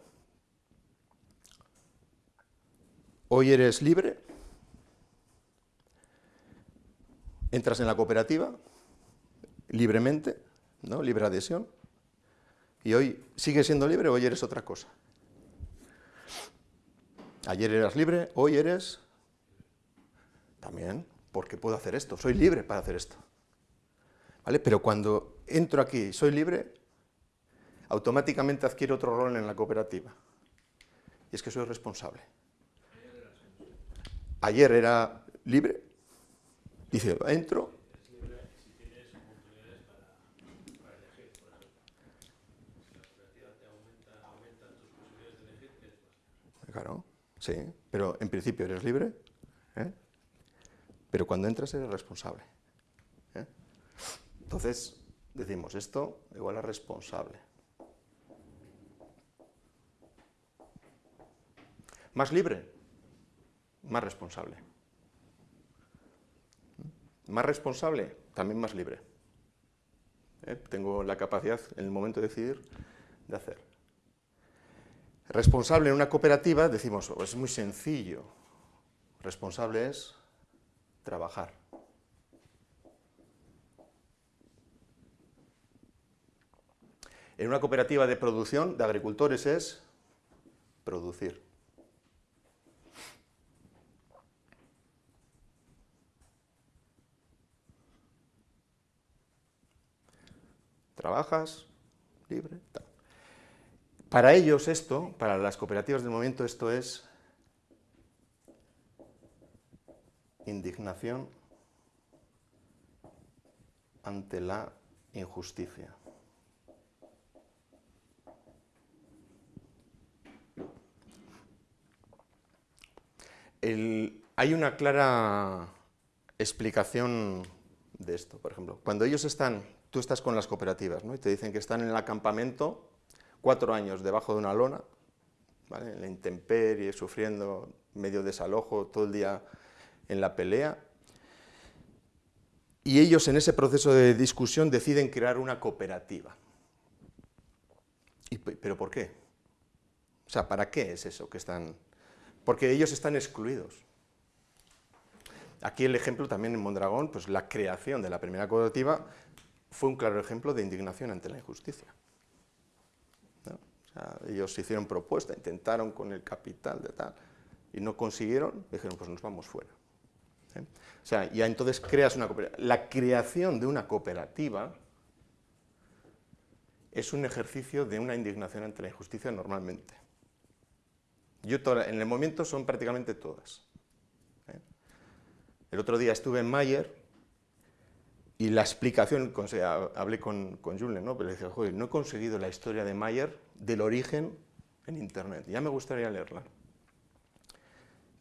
Hoy eres libre, entras en la cooperativa libremente, ¿no? libre adhesión, y hoy sigues siendo libre, hoy eres otra cosa. Ayer eras libre, hoy eres también, porque puedo hacer esto, soy libre para hacer esto. ¿Vale? Pero cuando entro aquí, soy libre, automáticamente adquiero otro rol en la cooperativa. Y es que soy responsable. Ayer era libre, dice, entro. Claro, sí, pero en principio eres libre, ¿eh? pero cuando entras eres responsable. ¿eh? Entonces, decimos, esto igual a responsable. Más libre, más responsable. Más responsable, también más libre. ¿eh? Tengo la capacidad, en el momento de decidir, de hacer. Responsable en una cooperativa, decimos, oh, es muy sencillo. Responsable es trabajar. En una cooperativa de producción de agricultores es producir. Trabajas, libre, Para ellos esto, para las cooperativas del momento, esto es indignación ante la injusticia. hay una clara explicación de esto, por ejemplo. Cuando ellos están, tú estás con las cooperativas, ¿no? y te dicen que están en el acampamento cuatro años debajo de una lona, en la intemperie, sufriendo medio desalojo, todo el día en la pelea, y ellos en ese proceso de discusión deciden crear una cooperativa. ¿Pero por qué? O sea, ¿para qué es eso que están...? porque ellos están excluidos. Aquí el ejemplo también en Mondragón, pues la creación de la primera cooperativa fue un claro ejemplo de indignación ante la injusticia. ellos hicieron propuesta, intentaron con el capital de tal, y no consiguieron, dijeron, pues nos vamos fuera. ¿eh? O sea, ya entonces creas una cooperativa. La creación de una cooperativa es un ejercicio de una indignación ante la injusticia normalmente. Yo en el momento son prácticamente todas. ¿eh? El otro día estuve en Mayer y la explicación, hablé con, con Julen, ¿no? pero le dije, joder, no he conseguido la historia de Mayer del origen en Internet, ya me gustaría leerla.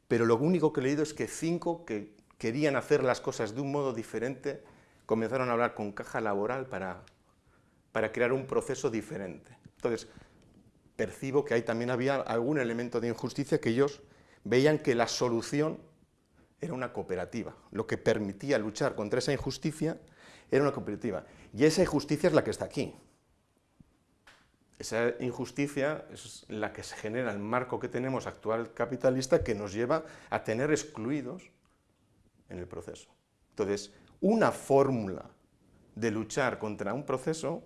Pero lo único que he leído es que cinco que querían hacer las cosas de un modo diferente comenzaron a hablar con caja laboral para para crear un proceso diferente. Entonces, percibo que ahí también había algún elemento de injusticia que ellos veían que la solución era una cooperativa. Lo que permitía luchar contra esa injusticia era una cooperativa. Y esa injusticia es la que está aquí. Esa injusticia es la que se genera el marco que tenemos actual capitalista que nos lleva a tener excluidos en el proceso. Entonces, una fórmula de luchar contra un proceso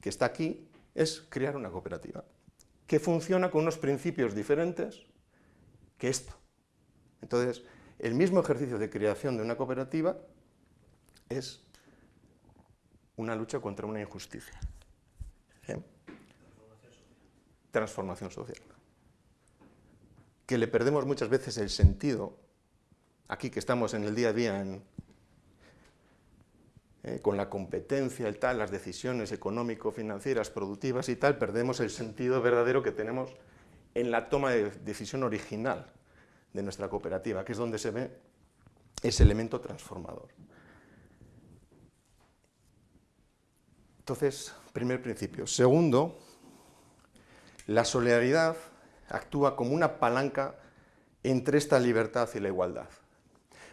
que está aquí es crear una cooperativa que funciona con unos principios diferentes que esto. Entonces, el mismo ejercicio de creación de una cooperativa es una lucha contra una injusticia. ¿Eh? Transformación social. Que le perdemos muchas veces el sentido, aquí que estamos en el día a día eh, con la competencia y tal, las decisiones económico-financieras, productivas y tal, perdemos el sentido verdadero que tenemos en la toma de decisión original de nuestra cooperativa, que es donde se ve ese elemento transformador. Entonces, primer principio. Segundo, la solidaridad actúa como una palanca entre esta libertad y la igualdad.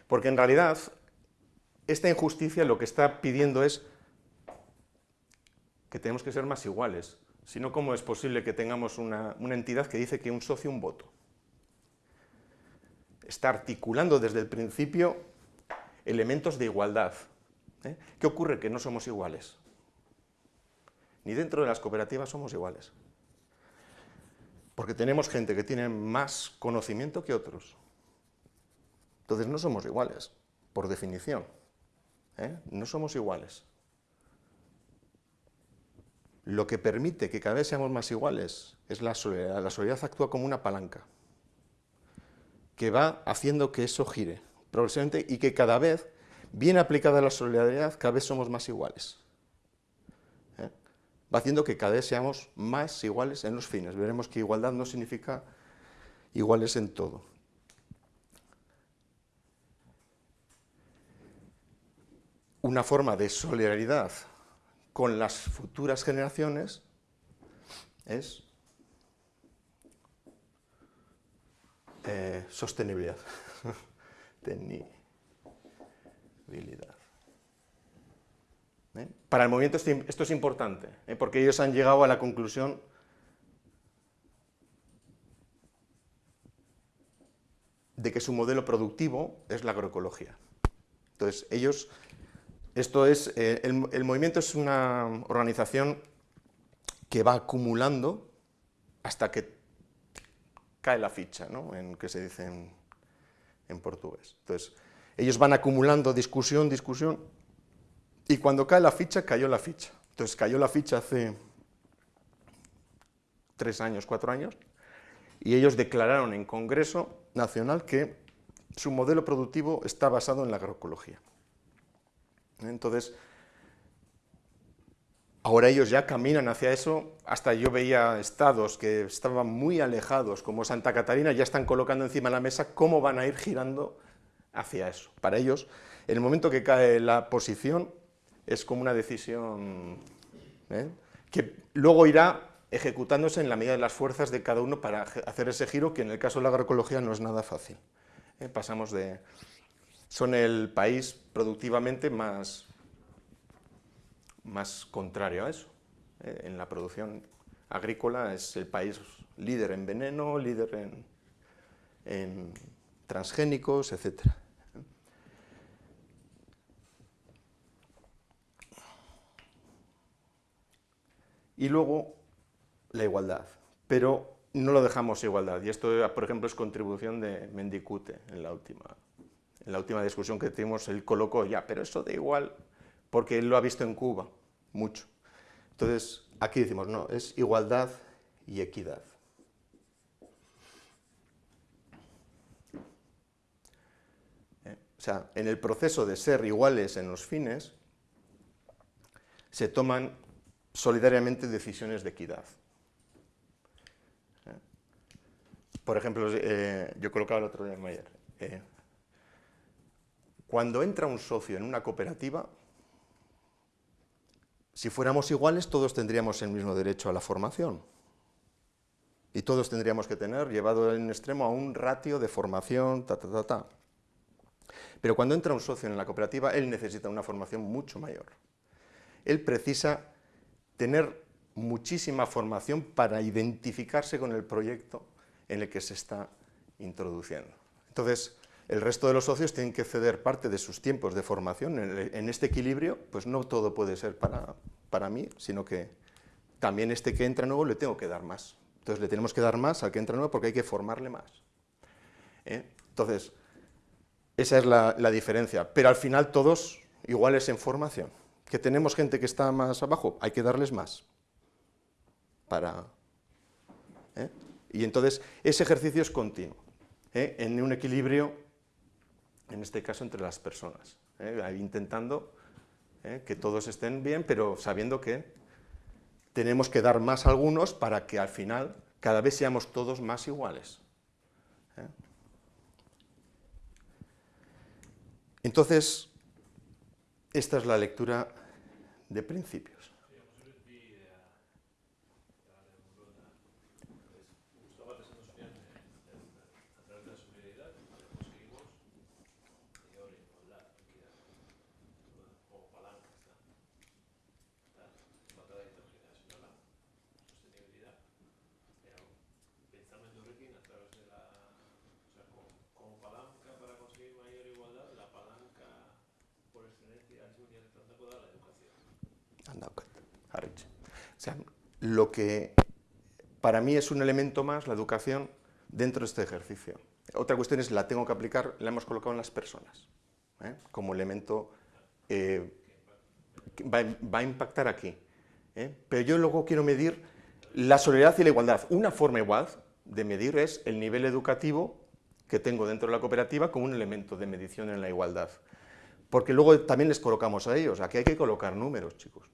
Porque en realidad esta injusticia lo que está pidiendo es que tenemos que ser más iguales. Si no, ¿cómo es posible que tengamos una, entidad que dice que un socio, un voto? Está articulando desde el principio elementos de igualdad. ¿eh? ¿Qué ocurre? Que no somos iguales. Ni dentro de las cooperativas somos iguales. Porque tenemos gente que tiene más conocimiento que otros. Entonces no somos iguales, por definición. ¿eh? no somos iguales. Lo que permite que cada vez seamos más iguales es la solidaridad. La solidaridad actúa como una palanca que va haciendo que eso gire progresivamente y que cada vez, bien aplicada la solidaridad, cada vez somos más iguales. ¿eh? Va haciendo que cada vez seamos más iguales en los fines. Veremos que igualdad no significa iguales en todo. una forma de solidaridad con las futuras generaciones es eh, sostenibilidad, [LAUGHS] tenibilidad. ¿Eh? Para el movimiento esto es importante, ¿eh? porque ellos han llegado a la conclusión de que su modelo productivo es la agroecología. Entonces, ellos esto es, el, movimiento es una organización que va acumulando hasta que cae la ficha, ¿no? en que se dice en, en portugués. Entonces, ellos van acumulando discusión, discusión, y cuando cae la ficha, cayó la ficha. Entonces, cayó la ficha hace tres años, cuatro años, y ellos declararon en Congreso Nacional que su modelo productivo está basado en la agroecología. Entonces, ahora ellos ya caminan hacia eso, hasta yo veía estados que estaban muy alejados, como Santa Catarina, ya están colocando encima de la mesa cómo van a ir girando hacia eso. Para ellos, en el momento que cae la posición, es como una decisión ¿eh? que luego irá ejecutándose en la medida de las fuerzas de cada uno para hacer ese giro, que en el caso de la agroecología no es nada fácil. ¿eh? Pasamos de, son el país productivamente más, más contrario a eso. Eh, en la producción agrícola es el país líder en veneno, líder en, transgénicos, etc. Y luego la igualdad, pero no lo dejamos igualdad, y esto, por ejemplo, es contribución de Mendicute en la última, en la última discusión que tuvimos, él colocó ya, pero eso da igual, porque él lo ha visto en Cuba, mucho. Entonces, aquí decimos, no, es igualdad y equidad. ¿Eh? O sea, en el proceso de ser iguales en los fines, se toman solidariamente decisiones de equidad. ¿Eh? Por ejemplo, eh, yo colocaba el otro día en Mayer, cuando entra un socio en una cooperativa, si fuéramos iguales, todos tendríamos el mismo derecho a la formación. Y todos tendríamos que tener, llevado en extremo, a un ratio de formación, ta, ta, ta, ta. Pero cuando entra un socio en la cooperativa, él necesita una formación mucho mayor. Él precisa tener muchísima formación para identificarse con el proyecto en el que se está introduciendo. Entonces, el resto de los socios tienen que ceder parte de sus tiempos de formación. En, este equilibrio, pues no todo puede ser para, para mí, sino que también este que entra nuevo le tengo que dar más. Entonces le tenemos que dar más al que entra nuevo porque hay que formarle más. ¿eh? Entonces, esa es la, diferencia. Pero al final todos iguales en formación. Que tenemos gente que está más abajo, hay que darles más. Para, ¿eh? Y entonces ese ejercicio es continuo, ¿eh? en un equilibrio en este caso entre las personas, ¿eh? intentando ¿eh? que todos estén bien, pero sabiendo que tenemos que dar más a algunos para que al final cada vez seamos todos más iguales. ¿eh? Entonces, esta es la lectura de principios. O sea, lo que para mí es un elemento más, la educación, dentro de este ejercicio. Otra cuestión es, la tengo que aplicar, la hemos colocado en las personas, ¿eh? como elemento eh, que va, a impactar aquí. ¿eh? Pero yo luego quiero medir la solidaridad y la igualdad. Una forma igual de medir es el nivel educativo que tengo dentro de la cooperativa como un elemento de medición en la igualdad. Porque luego también les colocamos a ellos, aquí hay que colocar números, chicos.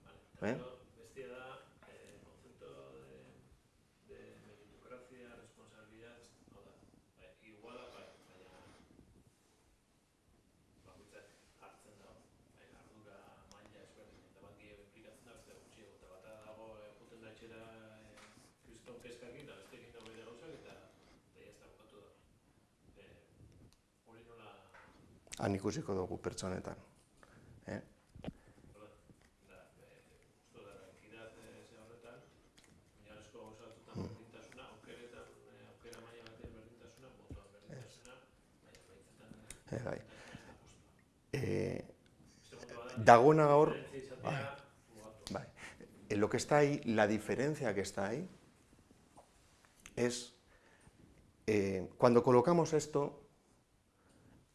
Han ikusiko dugu pertsonetan. Eh? Eh, bai. Eh, dagona gaur, bai, bai. En lo que está ahí, la diferencia que está ahí, es, eh, cuando colocamos esto,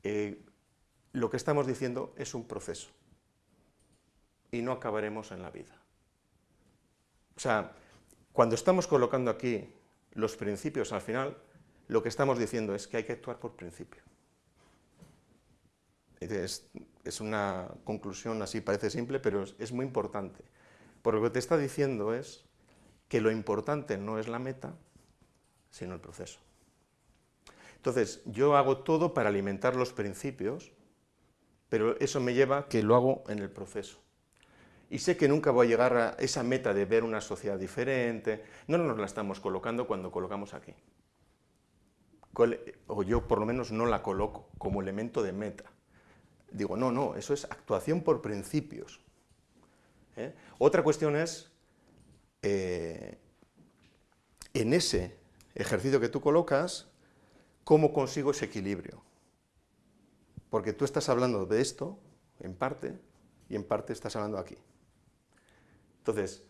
eh, lo que estamos diciendo es un proceso y no acabaremos en la vida. O sea, cuando estamos colocando aquí los principios al final, lo que estamos diciendo es que hay que actuar por principio. Es, una conclusión así, parece simple, pero es, es muy importante. Porque lo que te está diciendo es que lo importante no es la meta, sino el proceso. Entonces, yo hago todo para alimentar los principios pero eso me lleva que lo hago en el proceso. Y sé que nunca voy a llegar a esa meta de ver una sociedad diferente, no nos la estamos colocando cuando colocamos aquí. O yo por lo menos no la coloco como elemento de meta. Digo, no, no, eso es actuación por principios. ¿eh? Otra cuestión es, eh, en ese ejercicio que tú colocas, ¿cómo consigo ese equilibrio? Porque tú estás hablando de esto, en parte, y en parte estás hablando aquí. Entonces,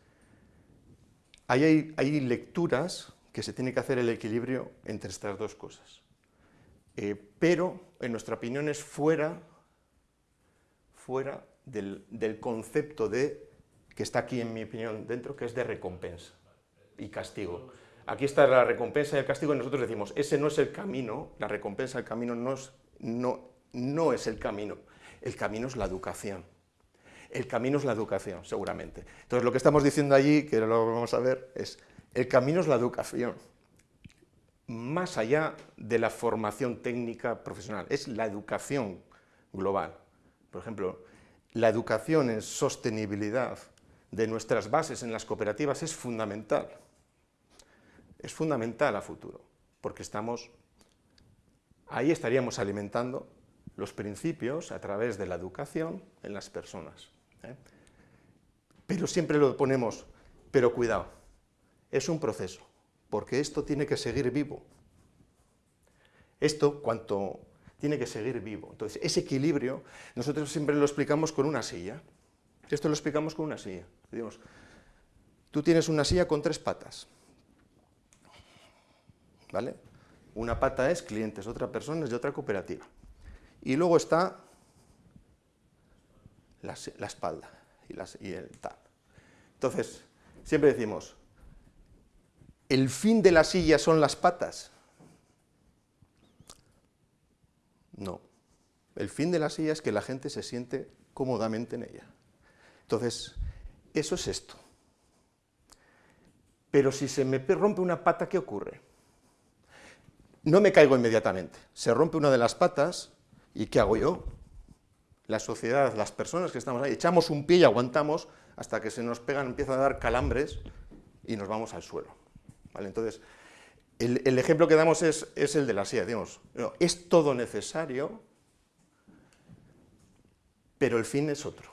hay, lecturas que se tiene que hacer el equilibrio entre estas dos cosas. Eh, pero, en nuestra opinión, es fuera, fuera del, del, concepto de, que está aquí, en mi opinión, dentro, que es de recompensa y castigo. Aquí está la recompensa y el castigo, y nosotros decimos, ese no es el camino, la recompensa, el camino no es, no, no es el camino, el camino es la educación. El camino es la educación, seguramente. Entonces, lo que estamos diciendo allí, que lo vamos a ver, es el camino es la educación. Más allá de la formación técnica profesional, es la educación global. Por ejemplo, la educación en sostenibilidad de nuestras bases en las cooperativas es fundamental. Es fundamental a futuro, porque estamos, ahí estaríamos alimentando los principios a través de la educación en las personas. ¿eh? Pero siempre lo ponemos, pero cuidado, es un proceso, porque esto tiene que seguir vivo. Esto, cuanto tiene que seguir vivo. Entonces, ese equilibrio, nosotros siempre lo explicamos con una silla. Esto lo explicamos con una silla. Tú tienes una silla con tres patas. ¿Vale? Una pata es clientes, otra persona es otra cooperativa. Y luego está la, espalda y, y el tal. Entonces, siempre decimos, ¿el fin de la silla son las patas? No. El fin de la silla es que la gente se siente cómodamente en ella. Entonces, eso es esto. Pero si se me rompe una pata, ¿qué ocurre? No me caigo inmediatamente. Se rompe una de las patas ¿Y qué hago yo? La sociedad, las personas que estamos ahí, echamos un pie y aguantamos hasta que se nos pegan, empiezan a dar calambres y nos vamos al suelo. ¿Vale? Entonces, el, ejemplo que damos es, el de la silla. Digamos, es todo necesario, pero el fin es otro.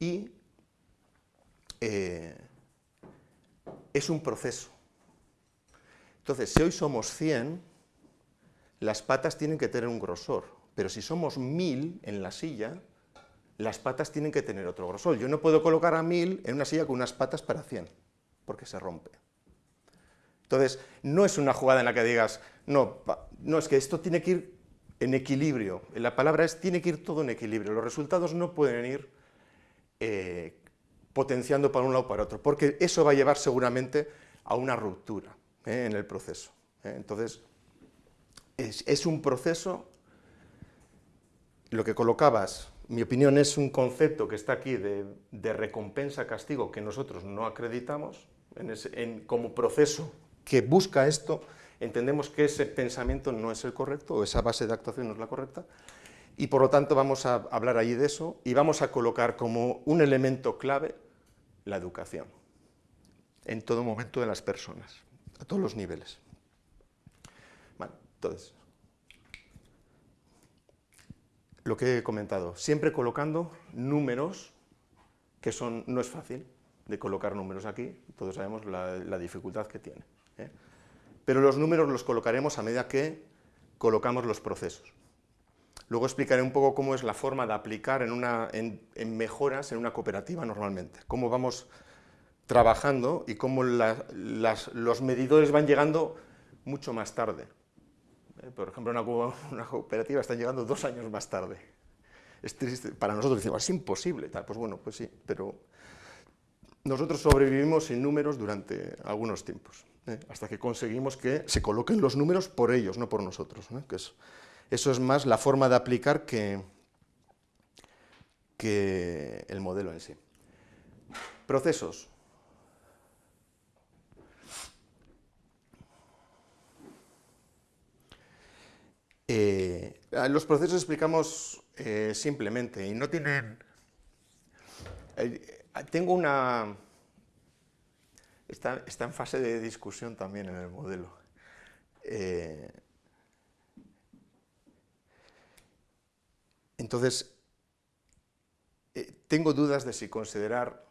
Y eh, es un proceso. Entonces, si hoy somos 100, las patas tienen que tener un grosor. Pero si somos mil en la silla, las patas tienen que tener otro grosor. Yo no puedo colocar a mil en una silla con unas patas para cien, porque se rompe. Entonces, no es una jugada en la que digas, no, no, es que esto tiene que ir en equilibrio. La palabra es, tiene que ir todo en equilibrio. Los resultados no pueden ir eh, potenciando para un lado o para otro, porque eso va a llevar seguramente a una ruptura eh, en el proceso. Eh. Entonces, es, es un proceso lo que colocabas, mi opinión, es un concepto que está aquí de, recompensa-castigo que nosotros no acreditamos. En como proceso que busca esto, entendemos que ese pensamiento no es el correcto, o esa base de actuación no es la correcta, y por lo tanto vamos a hablar allí de eso, y vamos a colocar como un elemento clave la educación, en todo momento de las personas, a todos los niveles. Bueno, entonces, lo que he comentado, siempre colocando números, que son, no es fácil de colocar números aquí, todos sabemos la, dificultad que tiene. ¿eh? Pero los números los colocaremos a medida que colocamos los procesos. Luego explicaré un poco cómo es la forma de aplicar en, una, en, mejoras en una cooperativa normalmente, cómo vamos trabajando y cómo los medidores van llegando mucho más tarde. Eh, por ejemplo, [LAUGHS] una, cooperativa está llegando dos años más tarde. Es triste. Para nosotros decimos, es imposible. Pues bueno, pues sí, pero nosotros sobrevivimos sin números durante algunos tiempos, ¿eh? hasta que conseguimos que se coloquen los números por ellos, no por nosotros. Que eso es más la forma de aplicar que el modelo en sí. Procesos. Eh, los procesos explicamos eh, simplemente y no tienen... Eh, tengo una... Está, está, en fase de discusión también en el modelo. entonces, tengo dudas de si considerar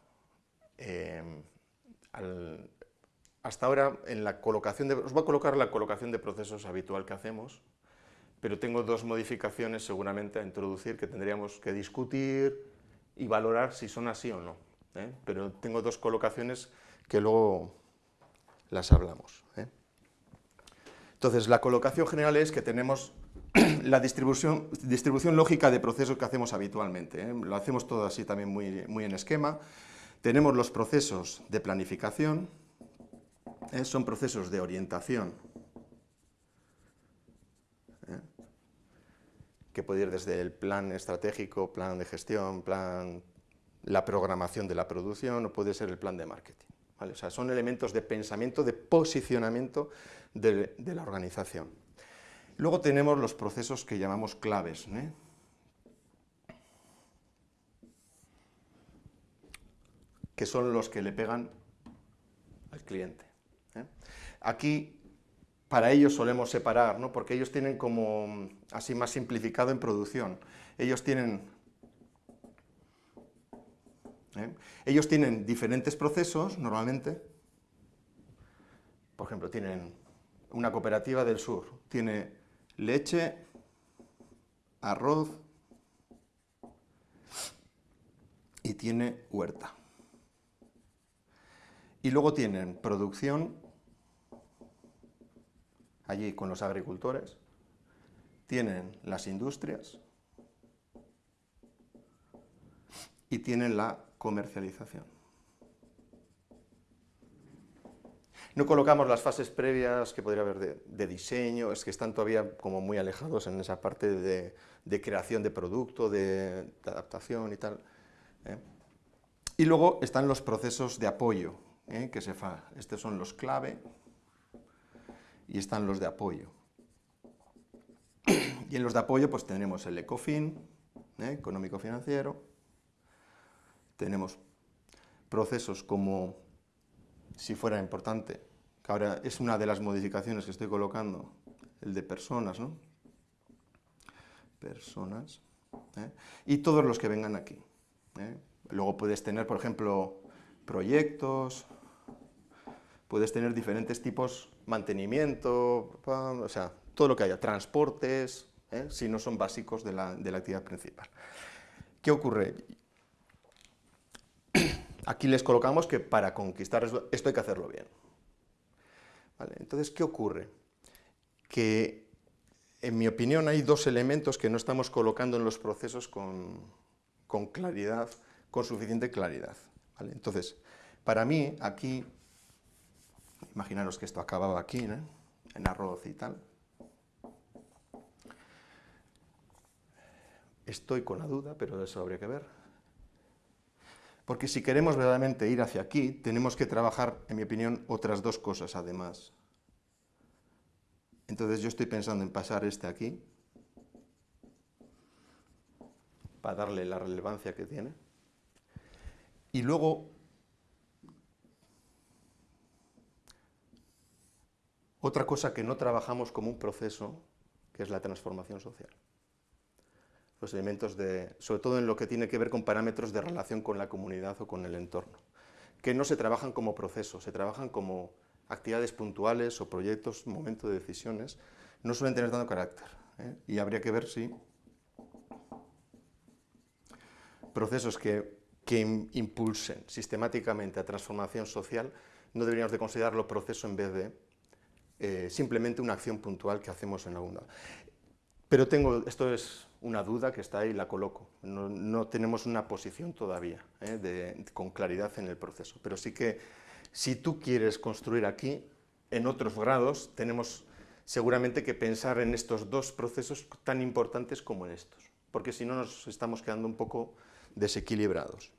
hasta ahora en la colocación de... Os voy a colocar la colocación de procesos habitual que hacemos, pero tengo dos modificaciones seguramente a introducir que tendríamos que discutir y valorar si son así o no. ¿eh? Pero tengo dos colocaciones que luego las hablamos. ¿eh? Entonces, la colocación general es que tenemos [CLEARS THROAT] la distribución, distribución lógica de procesos que hacemos habitualmente. ¿eh? Lo hacemos todo así también muy, muy en esquema. Tenemos los procesos de planificación, son procesos de orientación que puede ir desde el plan estratégico, plan de gestión, plan, la programación de la producción, o puede ser el plan de marketing. O sea, son elementos de pensamiento, de posicionamiento de, la organización. Luego tenemos los procesos que llamamos claves, ¿eh? que son los que le pegan al cliente. ¿eh? Aquí para ellos solemos separar, ¿no? porque ellos tienen como, así más simplificado en producción, ellos tienen, ¿eh? ellos tienen diferentes procesos normalmente, por ejemplo, tienen una cooperativa del sur, tiene leche, arroz y tiene huerta. Y luego tienen producción allí con los agricultores, tienen las industrias y tienen la comercialización. No colocamos las fases previas que podría haber de, diseño, es que están todavía como muy alejados en esa parte de, creación de producto, de, adaptación y tal. ¿eh? Y luego están los procesos de apoyo, ¿eh? que se fa. Estos son los clave, y están los de apoyo. Y en los de apoyo pues tenemos el ECOFIN, ¿eh? económico-financiero, tenemos procesos como, si fuera importante, que ahora es una de las modificaciones que estoy colocando, el de personas, ¿no? Personas, ¿eh? y todos los que vengan aquí. ¿eh? Luego puedes tener, por ejemplo, proyectos, puedes tener diferentes tipos mantenimiento, o sea, todo lo que haya, transportes, ¿eh? si no son básicos de la, actividad principal. ¿Qué ocurre? [CLEARS THROAT] Aquí les colocamos que para conquistar esto hay que hacerlo bien. Entonces, ¿qué ocurre? Que, en mi opinión, hay dos elementos que no estamos colocando en los procesos con, claridad, con suficiente claridad. Entonces, para mí, aquí Imaginaros que esto acababa aquí, en arroz y tal. Estoy con la duda, pero eso habría que ver. Porque si queremos verdaderamente ir hacia aquí, tenemos que trabajar, en mi opinión, otras dos cosas además. Entonces yo estoy pensando en pasar este aquí, para darle la relevancia que tiene. Y luego Otra cosa que no trabajamos como un proceso, que es la transformación social. Los elementos de, sobre todo en lo que tiene que ver con parámetros de relación con la comunidad o con el entorno, que no se trabajan como procesos, se trabajan como actividades puntuales o proyectos, momento de decisiones, no suelen tener tanto carácter. ¿eh? Y habría que ver si procesos que, que impulsen sistemáticamente a transformación social no deberíamos de considerarlo proceso en vez de eh, simplemente una acción puntual que hacemos en alguna. Pero tengo, esto es una duda que está ahí, la coloco. No, tenemos una posición todavía eh, con claridad en el proceso. Pero sí que si tú quieres construir aquí, en otros grados, tenemos seguramente que pensar en estos dos procesos tan importantes como en estos. Porque si no nos estamos quedando un poco desequilibrados.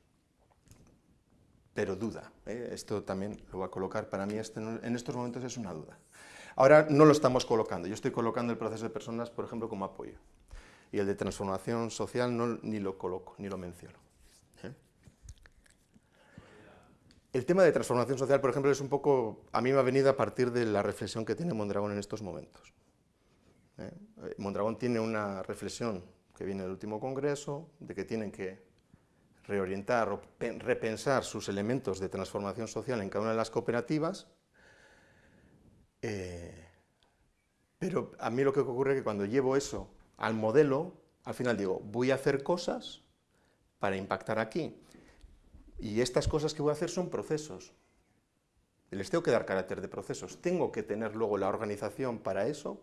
Pero duda, ¿eh? esto también lo voy a colocar, para mí este en estos momentos es una duda. Ahora no lo estamos colocando, yo estoy colocando el proceso de personas, por ejemplo, como apoyo. Y el de transformación social no, ni lo coloco, ni lo menciono. ¿eh? El tema de transformación social, por ejemplo, es un poco, a mí me ha venido a partir de la reflexión que tiene Mondragón en estos momentos. ¿eh? Mondragón tiene una reflexión que viene del último congreso, de que tienen que reorientar o repensar sus elementos de transformación social en cada una de las cooperativas, eh, Pero a mí lo que ocurre es que cuando llevo eso al modelo, al final digo, voy a hacer cosas para impactar aquí. Y estas cosas que voy a hacer son procesos. Les tengo que dar carácter de procesos. Tengo que tener luego la organización para eso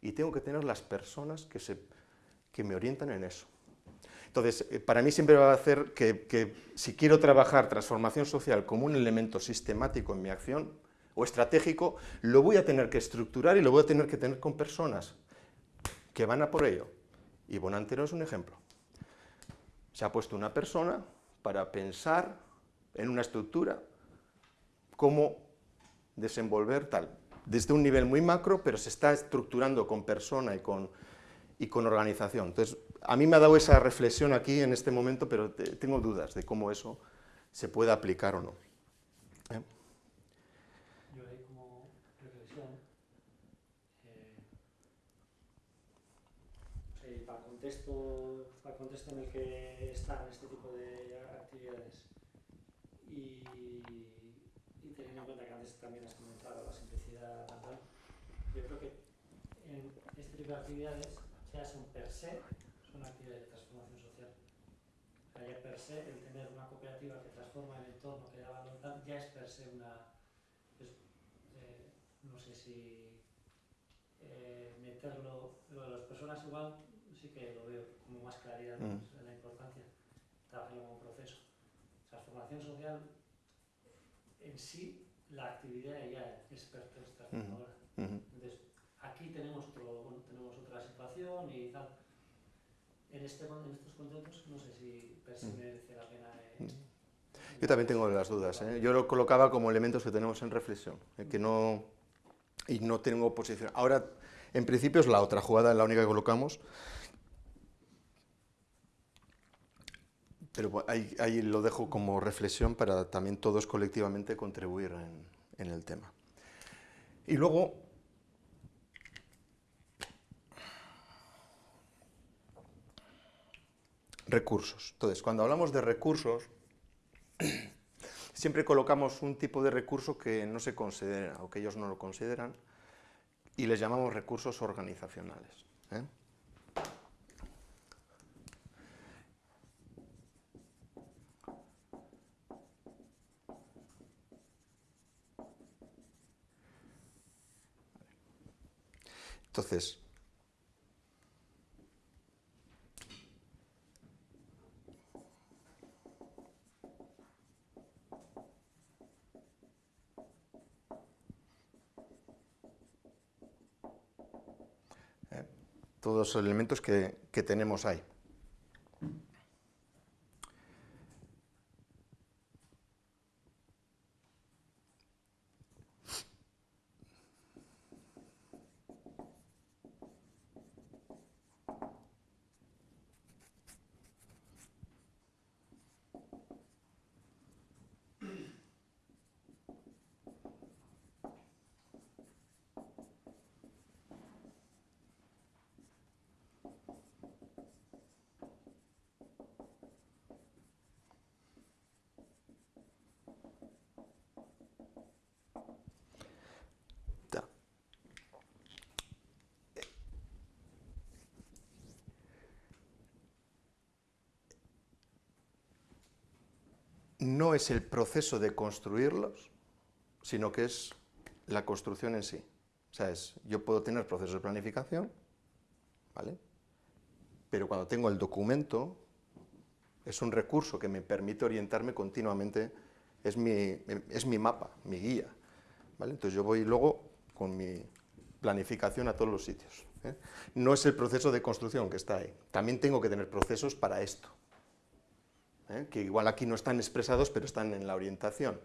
y tengo que tener las personas que, se, que me orientan en eso. Entonces, eh, para mí siempre va a hacer que, que, si quiero trabajar transformación social como un elemento sistemático en mi acción o estratégico, lo voy a tener que estructurar y lo voy a tener que tener con personas que van a por ello. Y Bonantero es un ejemplo. Se ha puesto una persona para pensar en una estructura cómo desenvolver tal. Desde un nivel muy macro, pero se está estructurando con persona y con, y con organización. Entonces, a mí me ha dado esa reflexión aquí en este momento, pero tengo dudas de cómo eso se puede aplicar o no. ¿Eh? Yo ahí como reflexión, eh, para, el contexto, el contexto en el que están este tipo de actividades y, y teniendo en cuenta que antes también has comentado la simplicidad, yo creo que en este tipo de actividades ya son per se una actividad de transformación social. O sea, ya per se, el tener una cooperativa que transforma el entorno, que da ya es per se una... Pues, eh, no sé si eh, meterlo, lo de las personas igual, sí que lo veo como más claridad mm. en la importancia, trabajarlo como proceso. Transformación social, en sí, la actividad ya es transformadora. Mm -hmm. Entonces, aquí tenemos, otro, bueno, tenemos otra situación y tal en, este, en estos conceptos no sé si mm. merece la pena... Eh, Yo también tengo las dudas. ¿eh? Yo lo colocaba como elementos que tenemos en reflexión, ¿eh? que no, y no tengo posición. Ahora, en principio es la otra jugada, la única que colocamos. Pero ahí, ahí lo dejo como reflexión para también todos colectivamente contribuir en, en el tema. Y luego, recursos. Entonces, cuando hablamos de recursos, siempre colocamos un tipo de recurso que no se considera o que ellos no lo consideran y les llamamos recursos organizacionales. ¿eh? Entonces, todos los elementos que, que tenemos ahí. No es el proceso de construirlos, sino que es la construcción en sí. O sea, es, yo puedo tener procesos de planificación, ¿vale? Pero cuando tengo el documento, es un recurso que me permite orientarme continuamente, es mi, es mi mapa, mi guía, ¿vale? Entonces yo voy luego con mi planificación a todos los sitios. ¿eh? No es el proceso de construcción que está ahí, también tengo que tener procesos para esto, ¿eh? que igual aquí no están expresados, pero están en la orientación,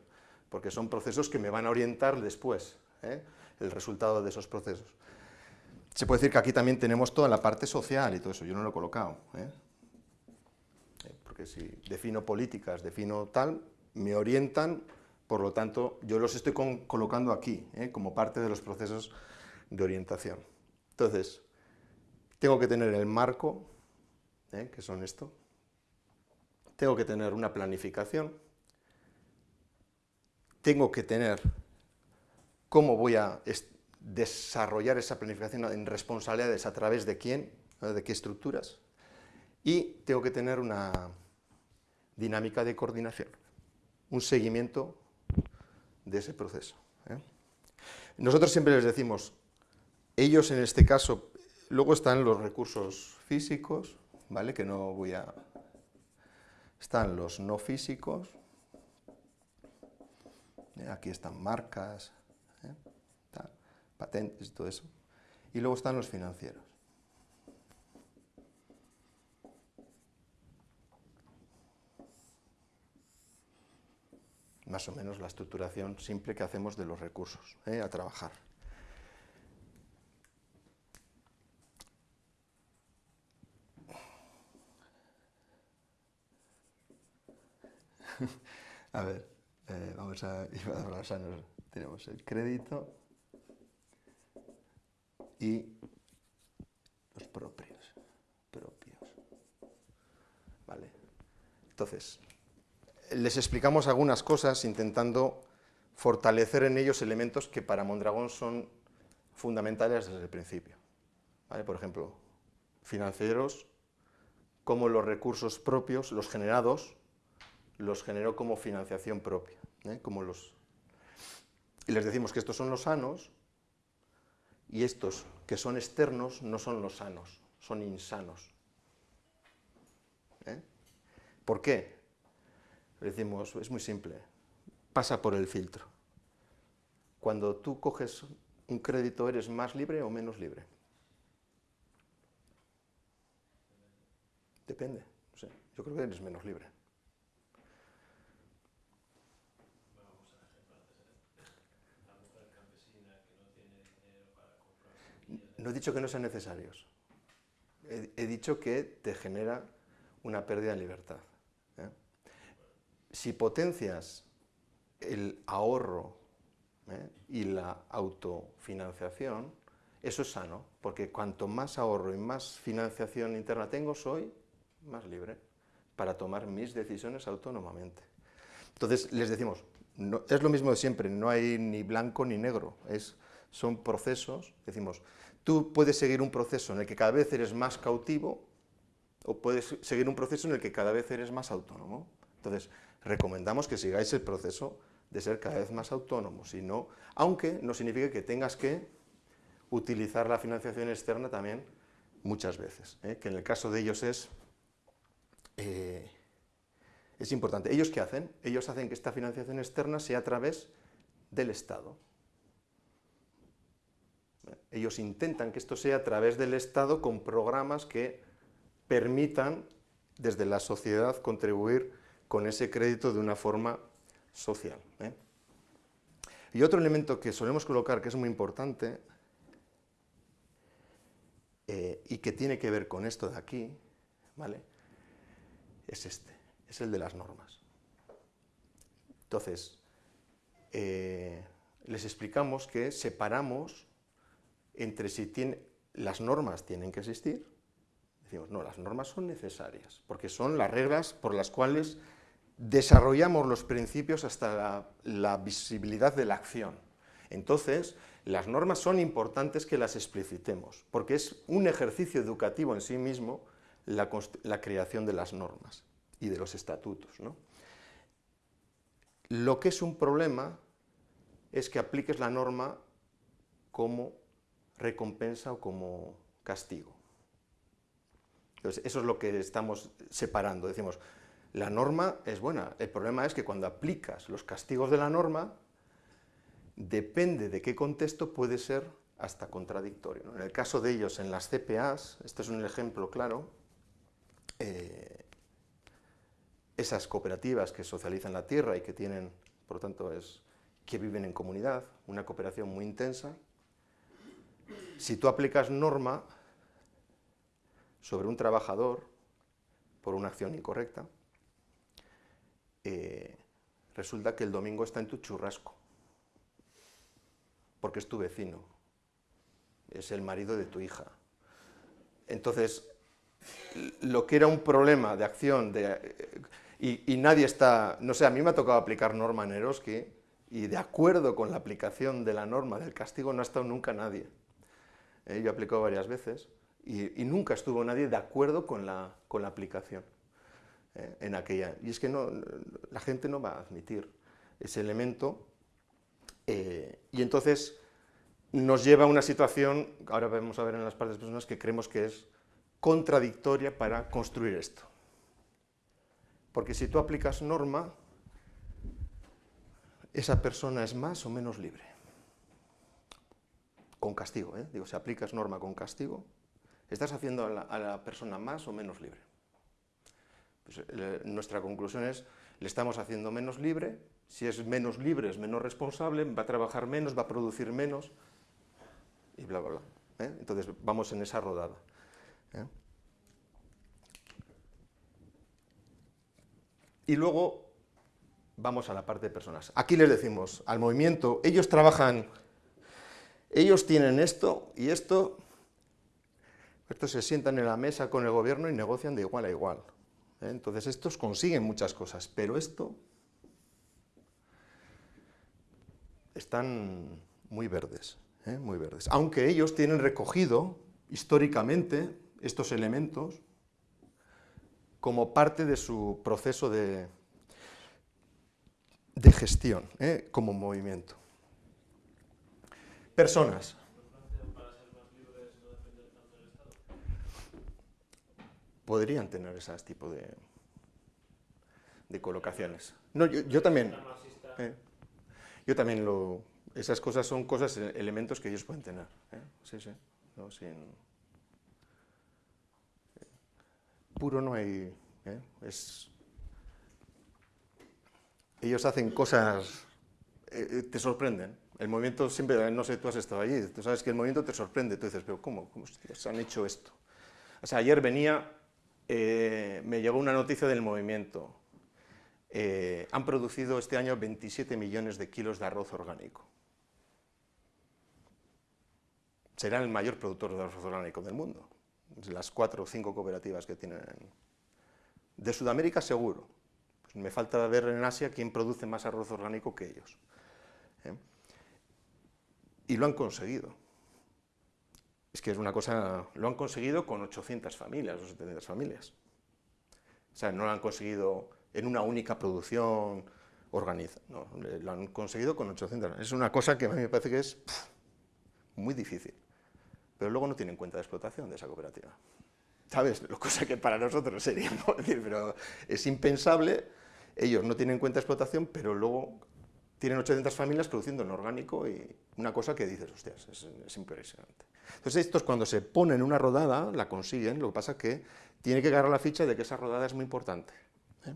porque son procesos que me van a orientar después, ¿eh? el resultado de esos procesos. Se puede decir que aquí también tenemos toda la parte social y todo eso, yo no lo he colocado, ¿eh? porque si defino políticas, defino tal, me orientan, por lo tanto, yo los estoy colocando aquí, como parte de los procesos de orientación. Entonces, tengo que tener el marco, que son esto, tengo que tener una planificación, tengo que tener cómo voy a desarrollar esa planificación en responsabilidades a través de quién, de qué estructuras, y tengo que tener una dinámica de coordinación, un seguimiento de ese proceso. ¿eh? Nosotros siempre les decimos, ellos en este caso, luego están los recursos físicos, ¿vale? que no voy a... Están los no físicos, ¿eh? aquí están marcas, ¿eh? patentes y todo eso, y luego están los financieros. más o menos la estructuración simple que hacemos de los recursos ¿eh? a trabajar. [LAUGHS] a ver, eh, vamos a, [LAUGHS] tenemos el crédito y los propios, propios. Vale. Entonces, les explicamos algunas cosas intentando fortalecer en ellos elementos que para Mondragón son fundamentales desde el principio. Por ejemplo, financieros, como los recursos propios, los generados, los generó como financiación propia. ¿eh? Como los... Y les decimos que estos son los sanos y estos que son externos no son los sanos, son insanos. ¿eh? ¿Por qué? decimos, es muy simple, pasa por el filtro. Cuando tú coges un crédito, ¿eres más libre o menos libre? Depende, yo creo que eres menos libre. No he dicho que no sean necesarios. He, dicho que te genera una pérdida de libertad si potencias el ahorro ¿eh? y la autofinanciación, eso es sano, porque cuanto más ahorro y más financiación interna tengo, soy más libre para tomar mis decisiones autónomamente. Entonces les decimos, es lo mismo de siempre, no hay ni blanco ni negro, es, son procesos, decimos, tú puedes seguir un proceso en el que cada vez eres más cautivo o puedes seguir un proceso en el que cada vez eres más autónomo. Entonces, recomendamos que sigáis el proceso de ser cada vez más autónomos, y no, aunque no significa que tengas que utilizar la financiación externa también muchas veces, ¿eh? que en el caso de ellos es, eh, es importante. ¿Ellos qué hacen? Ellos hacen que esta financiación externa sea a través del Estado. Ellos intentan que esto sea a través del Estado con programas que permitan desde la sociedad contribuir con ese crédito de una forma social. ¿eh? Y otro elemento que solemos colocar que es muy importante eh, y que tiene que ver con esto de aquí, ¿vale? es este, es el de las normas. Entonces, eh, les explicamos que separamos entre si las normas tienen que existir, decimos, no, las normas son necesarias, porque son las reglas por las cuales desarrollamos los principios hasta la, visibilidad de la acción. Entonces, las normas son importantes que las explicitemos, porque es un ejercicio educativo en sí mismo la, creación de las normas y de los estatutos. Lo que es un problema es que apliques la norma como recompensa o como castigo. Entonces, eso es lo que estamos separando. Decimos, la norma es buena, el problema es que cuando aplicas los castigos de la norma, depende de qué contexto puede ser hasta contradictorio. En el caso de ellos, en las CPAs, este es un ejemplo claro, eh, esas cooperativas que socializan la tierra y que tienen, por lo tanto, es, que viven en comunidad, una cooperación muy intensa, si tú aplicas norma sobre un trabajador por una acción incorrecta, eh, resulta que el domingo está en tu churrasco, porque es tu vecino, es el marido de tu hija. Entonces, lo que era un problema de acción, de, y, nadie está, no sé, a mí me ha tocado aplicar norma en Eroski, y de acuerdo con la aplicación de la norma del castigo no ha estado nunca nadie. Eh, yo he aplicado varias veces y, nunca estuvo nadie de acuerdo con la, con la aplicación eh, en aquella. Y es que no, la gente no va a admitir ese elemento eh, y entonces nos lleva a una situación, ahora vamos a ver en las partes personas, que creemos que es contradictoria para construir esto. Porque si tú aplicas norma, esa persona es más o menos libre. Con castigo, ¿eh? digo, si aplicas norma con castigo, estás haciendo a la, persona más o menos libre. Pues, eh, nuestra conclusión es, le estamos haciendo menos libre, si es menos libre es menos responsable, va a trabajar menos, va a producir menos, y bla, bla, bla. ¿eh? Entonces vamos en esa rodada. ¿eh? Y luego vamos a la parte de personas. Aquí les decimos al movimiento, ellos trabajan, ellos tienen esto y esto, estos se sientan en la mesa con el gobierno y negocian de igual a igual. ¿eh? Entonces estos consiguen muchas cosas, pero esto están muy verdes, ¿eh? muy verdes. Aunque ellos tienen recogido históricamente estos elementos como parte de su proceso de, de gestión, ¿eh? como movimiento. Personas. Podrían tener ese tipo de, de colocaciones. No, yo, también. ¿eh? yo también lo. Esas cosas son cosas, elementos que ellos pueden tener. ¿eh? Sí, sí. puro no hay. Es ellos hacen cosas, eh, eh, te sorprenden. El movimiento siempre, no sé, tú has estado allí, tú sabes que el movimiento te sorprende, tú dices, pero ¿cómo, cómo se han hecho esto? O sea, ayer venía, eh, me llegó una noticia del movimiento, han producido este año 27 millones de kilos de arroz orgánico. Serán el mayor productor de arroz orgánico del mundo, las cuatro o cinco cooperativas que tienen. De Sudamérica seguro, me falta ver en Asia quién produce más arroz orgánico que ellos. ¿eh? Y lo han conseguido. Es que es una cosa, lo han conseguido con 800 familias o 700 familias. O sea, no lo han conseguido en una única producción organizada, no, lo han conseguido con 800. Es una cosa que a mí me parece que es muy difícil. Pero luego no tienen cuenta de explotación de esa cooperativa. ¿Sabes? Cosa que para nosotros sería, [LAUGHS] decir, pero es impensable ellos no tienen cuenta de explotación, pero luego tienen 800 familias produciendo en orgánico y una cosa que dices, hostias, es, impresionante. Entonces estos cuando se ponen una rodada, la consiguen, lo que pasa es que tiene que agarrar la ficha de que esa rodada es muy importante. ¿eh?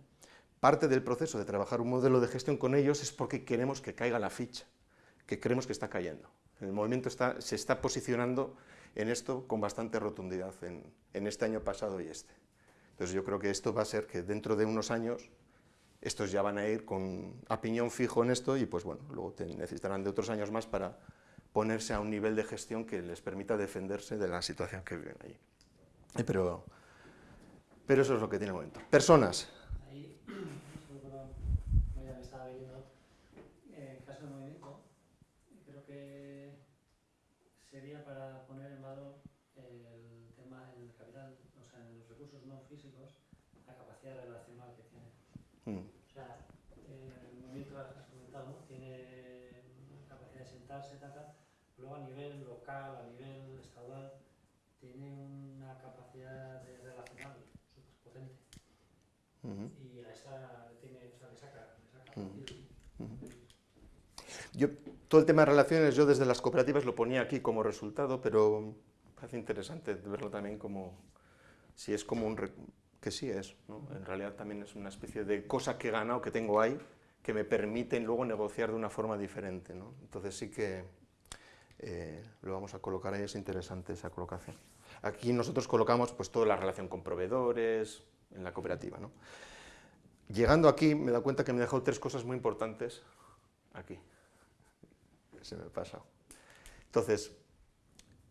Parte del proceso de trabajar un modelo de gestión con ellos es porque queremos que caiga la ficha, que creemos que está cayendo. El movimiento está, se está posicionando en esto con bastante rotundidad en, en este año pasado y este. Entonces yo creo que esto va a ser que dentro de unos años estos ya van a ir con a fijo en esto y pues bueno, luego necesitarán de otros años más para ponerse a un nivel de gestión que les permita defenderse de la situación que viven allí. Eh, pero, pero eso es lo que tiene el momento. Personas. Ahí, me estaba viendo, en caso de movimiento, creo que sería para poner en valor el tema en el capital, o sea, en los recursos no físicos, la capacidad relacional que tiene. Mm. luego a nivel local, a nivel estadual, tiene una capacidad de relacionar súper potente. Y a esa tiene, o sea, le saca, le saca Yo, todo el tema de relaciones, yo desde las cooperativas lo ponía aquí como resultado, pero parece interesante verlo también como, si es como un, que sí es, ¿no? en realidad también es una especie de cosa que he ganado, que tengo ahí, que me permiten luego negociar de una forma diferente. ¿no? Entonces sí que eh, lo vamos a colocar ahí, es interesante esa colocación. Aquí nosotros colocamos pues, toda la relación con proveedores en la cooperativa. ¿no? Llegando aquí me dado cuenta que me he dejado tres cosas muy importantes aquí. Se me ha pasado. Entonces,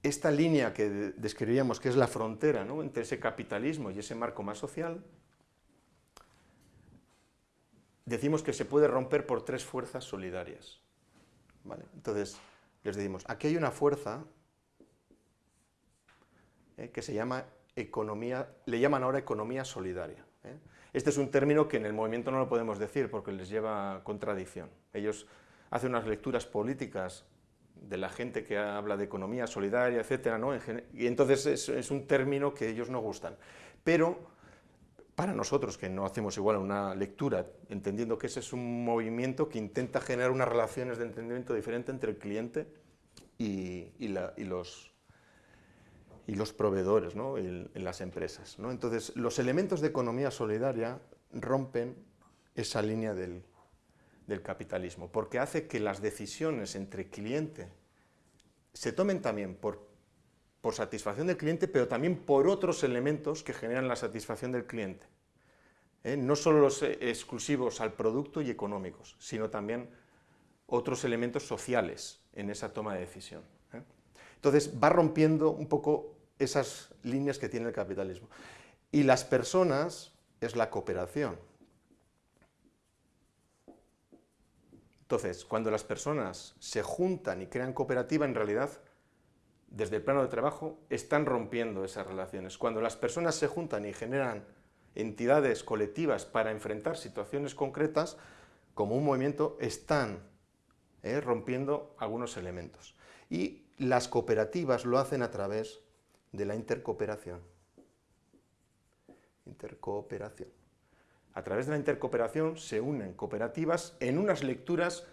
esta línea que describíamos que es la frontera ¿no? entre ese capitalismo y ese marco más social, decimos que se puede romper por tres fuerzas solidarias. Entonces, les decimos, aquí hay una fuerza eh, que se llama economía, le llaman ahora economía solidaria. ¿eh? Este es un término que en el movimiento no lo podemos decir porque les lleva contradicción. Ellos hacen unas lecturas políticas de la gente que habla de economía solidaria, etcétera, ¿no? y entonces es, un término que ellos no gustan. Pero para nosotros, que no hacemos igual una lectura, entendiendo que ese es un movimiento que intenta generar unas relaciones de entendimiento diferente entre el cliente y, los, proveedores en, las empresas. Entonces, los elementos de economía solidaria rompen esa línea del, del capitalismo, porque hace que las decisiones entre cliente se tomen también por, por satisfacción del cliente, pero también por otros elementos que generan la satisfacción del cliente. ¿eh? No solo los eh, exclusivos al producto y económicos, sino también otros elementos sociales en esa toma de decisión. ¿eh? Entonces va rompiendo un poco esas líneas que tiene el capitalismo. Y las personas es la cooperación. Entonces, cuando las personas se juntan y crean cooperativa, en realidad, desde el plano de trabajo, están rompiendo esas relaciones. Cuando las personas se juntan y generan entidades colectivas para enfrentar situaciones concretas, como un movimiento, están eh, rompiendo algunos elementos. Y las cooperativas lo hacen a través de la intercooperación. Intercooperación. A través de la intercooperación se unen cooperativas en unas lecturas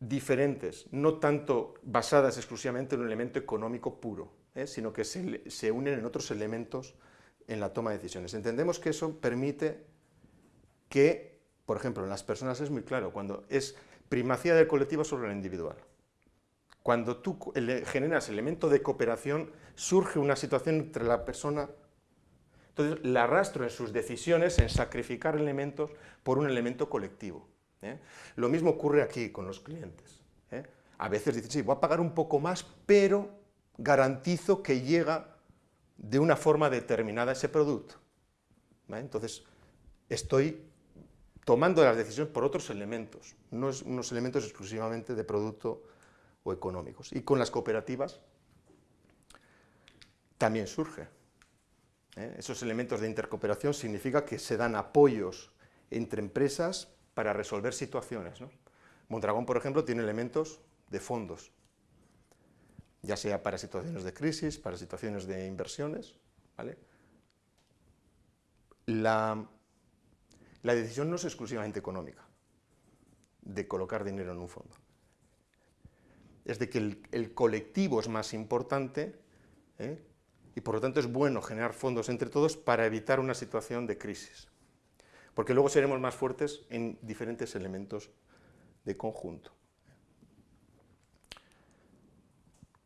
diferentes, no tanto basadas exclusivamente en un elemento económico puro, ¿eh? sino que se, unen en otros elementos en la toma de decisiones. Entendemos que eso permite que, por ejemplo, en las personas es muy claro, cuando es primacía del colectivo sobre el individual. Cuando tú generas elemento de cooperación, surge una situación entre la persona entonces, la arrastro en sus decisiones en sacrificar elementos por un elemento colectivo. ¿Eh? Lo mismo ocurre aquí con los clientes. ¿eh? A veces dicen, sí, voy a pagar un poco más, pero garantizo que llega de una forma determinada ese producto. Entonces, estoy tomando las decisiones por otros elementos, no es unos elementos exclusivamente de producto o económicos. Y con las cooperativas también surge. ¿eh? Esos elementos de intercooperación significa que se dan apoyos entre empresas para resolver situaciones. Mondragón, por ejemplo, tiene elementos de fondos, ya sea para situaciones de crisis, para situaciones de inversiones. La, decisión no es exclusivamente económica, de colocar dinero en un fondo. Es de que el, colectivo es más importante ¿eh? y por lo tanto es bueno generar fondos entre todos para evitar una situación de crisis, porque luego seremos más fuertes en diferentes elementos de conjunto.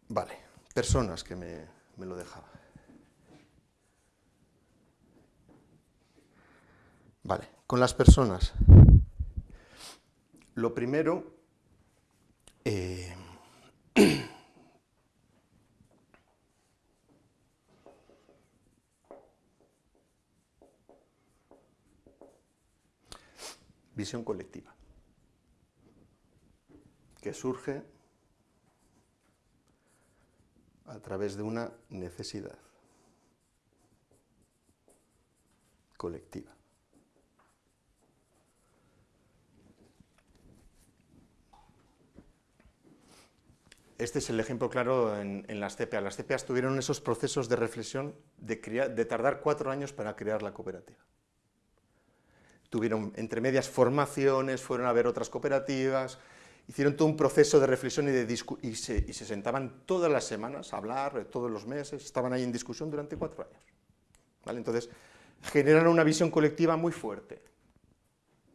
Vale, personas que me, me lo dejaba. Vale, con las personas. Lo primero, eh, [CLEARS THROAT] visión colectiva, que surge a través de una necesidad colectiva. Este es el ejemplo claro en, las CPA. Las CPA tuvieron esos procesos de reflexión de tardar cuatro años para crear la cooperativa tuvieron entre medias formaciones, fueron a ver otras cooperativas, hicieron todo un proceso de reflexión y, de y, se, sentaban todas las semanas a hablar, todos los meses, estaban ahí en discusión durante cuatro años. ¿Vale? Entonces, generaron una visión colectiva muy fuerte.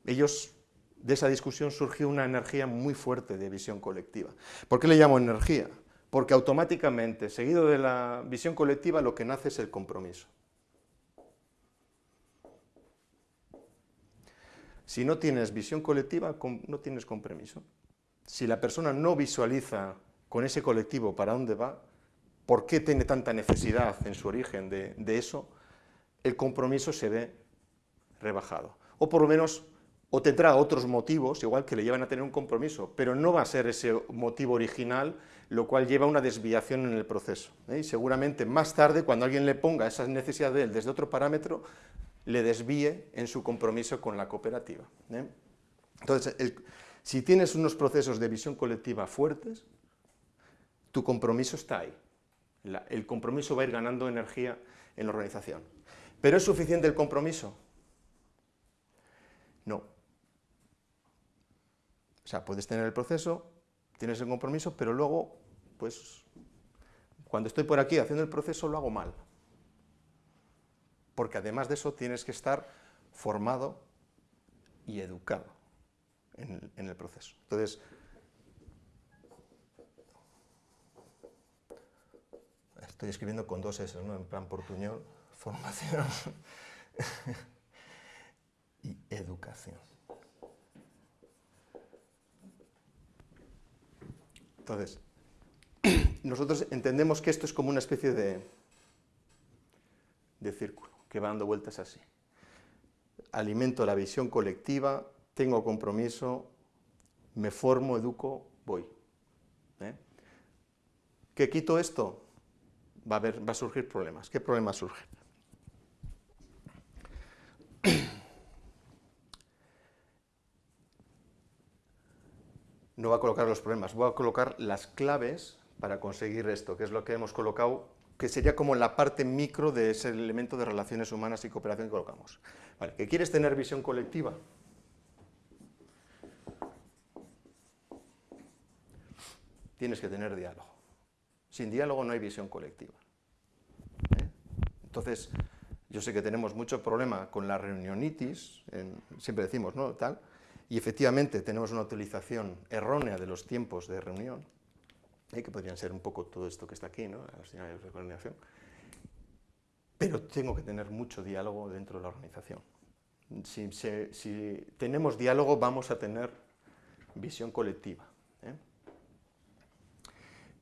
Ellos, de esa discusión surgió una energía muy fuerte de visión colectiva. ¿Por qué le llamo energía? Porque automáticamente, seguido de la visión colectiva, lo que nace es el compromiso. Si no tienes visión colectiva, no tienes compromiso. Si la persona no visualiza con ese colectivo para dónde va, por qué tiene tanta necesidad en su origen de, eso, el compromiso se ve rebajado. O por lo menos o tendrá otros motivos, igual que le llevan a tener un compromiso, pero no va a ser ese motivo original, lo cual lleva a una desviación en el proceso. ¿eh? Y seguramente más tarde, cuando alguien le ponga esa necesidad de él desde otro parámetro, le desvíe en su compromiso con la cooperativa. ¿eh? Entonces, si tienes unos procesos de visión colectiva fuertes, tu compromiso está ahí. el compromiso va a ir ganando energía en la organización. ¿Pero es suficiente el compromiso? No. O sea, puedes tener el proceso, tienes el compromiso, pero luego, pues, cuando estoy por aquí haciendo el proceso lo hago mal. Porque además de eso tienes que estar formado y educado en, el proceso. Entonces, estoy escribiendo con dos S, ¿no? en plan portuñol, [LAUGHS] formación y educación. Entonces, [CLEARS THROAT] nosotros entendemos que esto es como una especie de, de círculo, que va dando vueltas así. Alimento la visión colectiva, tengo compromiso, me formo, educo, voy. ¿eh? ¿Qué quito esto? Va a, haber, va a surgir problemas. ¿Qué problemas surgen? no va a colocar los problemas, voy a colocar las claves para conseguir esto, que es lo que hemos colocado, que sería como la parte micro de ese elemento de relaciones humanas y cooperación que colocamos. Vale, ¿que quieres tener visión colectiva? Tienes que tener diálogo. Sin diálogo no hay visión colectiva. ¿eh? Entonces, yo sé que tenemos mucho problema con la reunionitis, siempre decimos, ¿no? Tal, y efectivamente tenemos una utilización errónea de los tiempos de reunión, ¿eh? que podrían ser un poco todo esto que está aquí, ¿no? las señales de coordinación, pero tengo que tener mucho diálogo dentro de la organización. Si, si tenemos diálogo vamos a tener visión colectiva. ¿eh?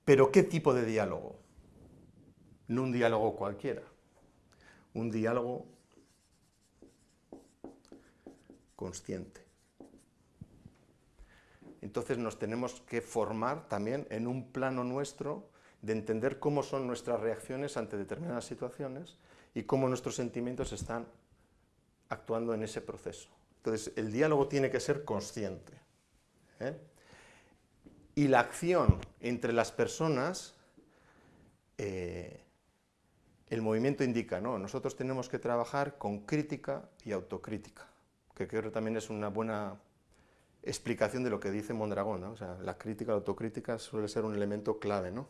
Pero ¿qué tipo de diálogo? No un diálogo cualquiera, un diálogo consciente entonces nos tenemos que formar también en un plano nuestro de entender cómo son nuestras reacciones ante determinadas situaciones y cómo nuestros sentimientos están actuando en ese proceso. Entonces, el diálogo tiene que ser consciente. ¿eh? Y la acción entre las personas, eh, el movimiento indica, ¿no? Nosotros tenemos que trabajar con crítica y autocrítica, que creo que también es una buena explicación de lo que dice Mondragón, ¿no? o sea, la crítica, la autocrítica suele ser un elemento clave, ¿no?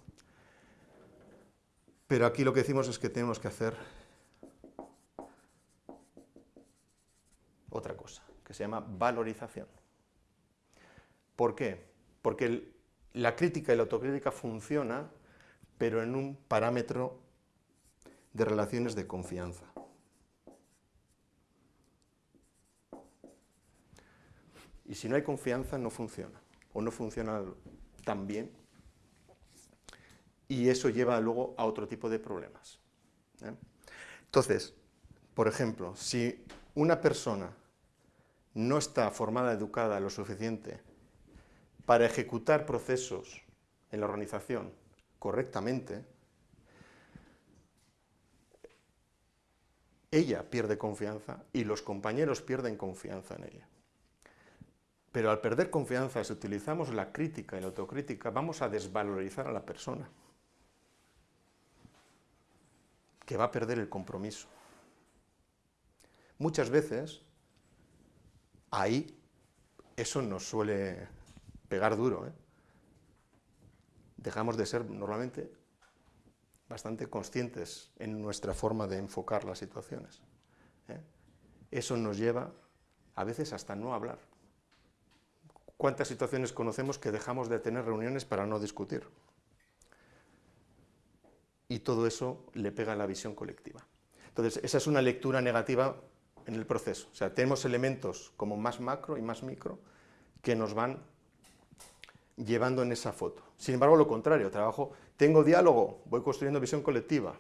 Pero aquí lo que decimos es que tenemos que hacer otra cosa, que se llama valorización. ¿Por qué? Porque la crítica y la autocrítica funciona, pero en un parámetro de relaciones de confianza. Y si no hay confianza, no funciona, o no funciona tan bien, y eso lleva luego a otro tipo de problemas. ¿eh? Entonces, por ejemplo, si una persona no está formada, educada lo suficiente para ejecutar procesos en la organización correctamente, ella pierde confianza y los compañeros pierden confianza en ella. Pero al perder confianza, si utilizamos la crítica y la autocrítica, vamos a desvalorizar a la persona, que va a perder el compromiso. Muchas veces, ahí, eso nos suele pegar duro. ¿eh? Dejamos de ser normalmente bastante conscientes en nuestra forma de enfocar las situaciones. ¿eh? Eso nos lleva a veces hasta no hablar. ¿Cuántas situaciones conocemos que dejamos de tener reuniones para no discutir? Y todo eso le pega a la visión colectiva. Entonces, esa es una lectura negativa en el proceso. O sea, tenemos elementos como más macro y más micro que nos van llevando en esa foto. Sin embargo, lo contrario, trabajo, tengo diálogo, voy construyendo visión colectiva.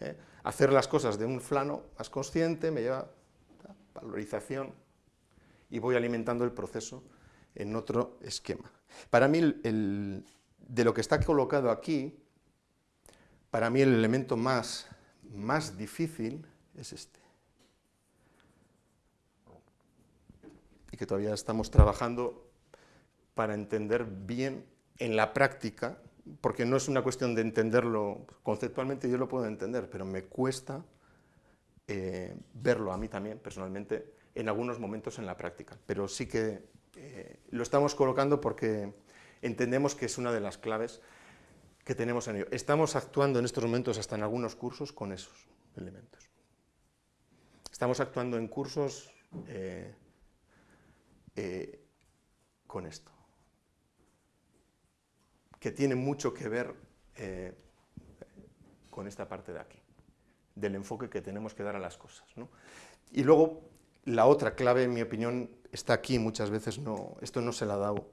¿eh? Hacer las cosas de un plano más consciente me lleva a valorización y voy alimentando el proceso en otro esquema. Para mí, de lo que está colocado aquí, para mí el elemento más, más difícil es este. Y que todavía estamos trabajando para entender bien en la práctica, porque no es una cuestión de entenderlo conceptualmente, yo lo puedo entender, pero me cuesta eh, verlo a mí también, personalmente, en algunos momentos en la práctica. Pero sí que eh, lo estamos colocando porque entendemos que es una de las claves que tenemos en ello. Estamos actuando en estos momentos hasta en algunos cursos con esos elementos. Estamos actuando en cursos eh, con esto que tiene mucho que ver eh, con esta parte de aquí, del enfoque que tenemos que dar a las cosas. Y luego, la otra clave, en mi opinión, está aquí, muchas veces no, esto no se la ha dado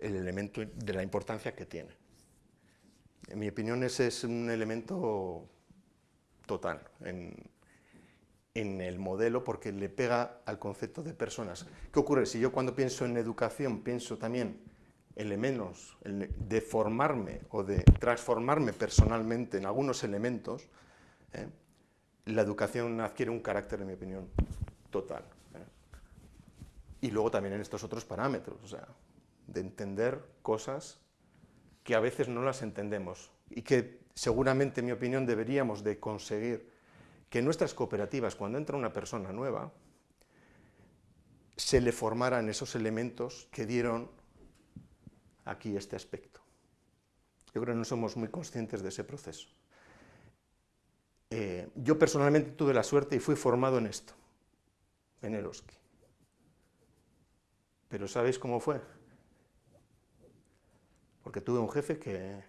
el elemento de la importancia que tiene. En mi opinión, ese es un elemento total en, en el modelo porque le pega al concepto de personas. ¿Qué ocurre? Si yo cuando pienso en educación pienso también elementos de formarme o de transformarme personalmente en algunos elementos, ¿eh? la educación adquiere un carácter, en mi opinión, total. ¿eh? Y luego también en estos otros parámetros, o sea, de entender cosas que a veces no las entendemos y que seguramente, en mi opinión, deberíamos de conseguir que en nuestras cooperativas, cuando entra una persona nueva, se le formaran esos elementos que dieron aquí este aspecto. Yo creo que no somos muy conscientes de ese proceso. Eh, yo personalmente tuve la suerte y fui formado en esto, en Eroski. Pero ¿sabéis cómo fue? Porque tuve un jefe que,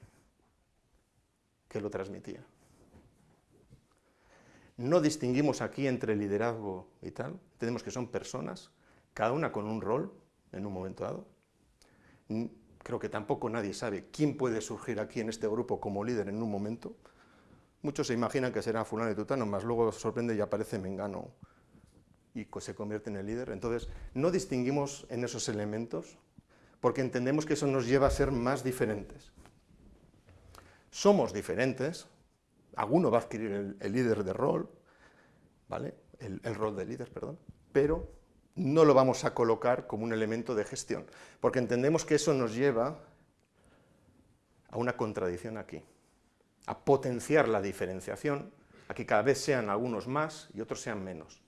que lo transmitía. No distinguimos aquí entre liderazgo y tal, tenemos que son personas, cada una con un rol en un momento dado. Creo que tampoco nadie sabe quién puede surgir aquí en este grupo como líder en un momento. Muchos se imaginan que será fulano y tutano, más luego sorprende y aparece Mengano y se convierte en el líder. Entonces, no distinguimos en esos elementos porque entendemos que eso nos lleva a ser más diferentes. Somos diferentes, alguno va a adquirir el, líder de rol, ¿vale? El, el, rol de líder, perdón, pero no lo vamos a colocar como un elemento de gestión, porque entendemos que eso nos lleva a una contradicción aquí, a potenciar la diferenciación, a que cada vez sean algunos más y otros sean menos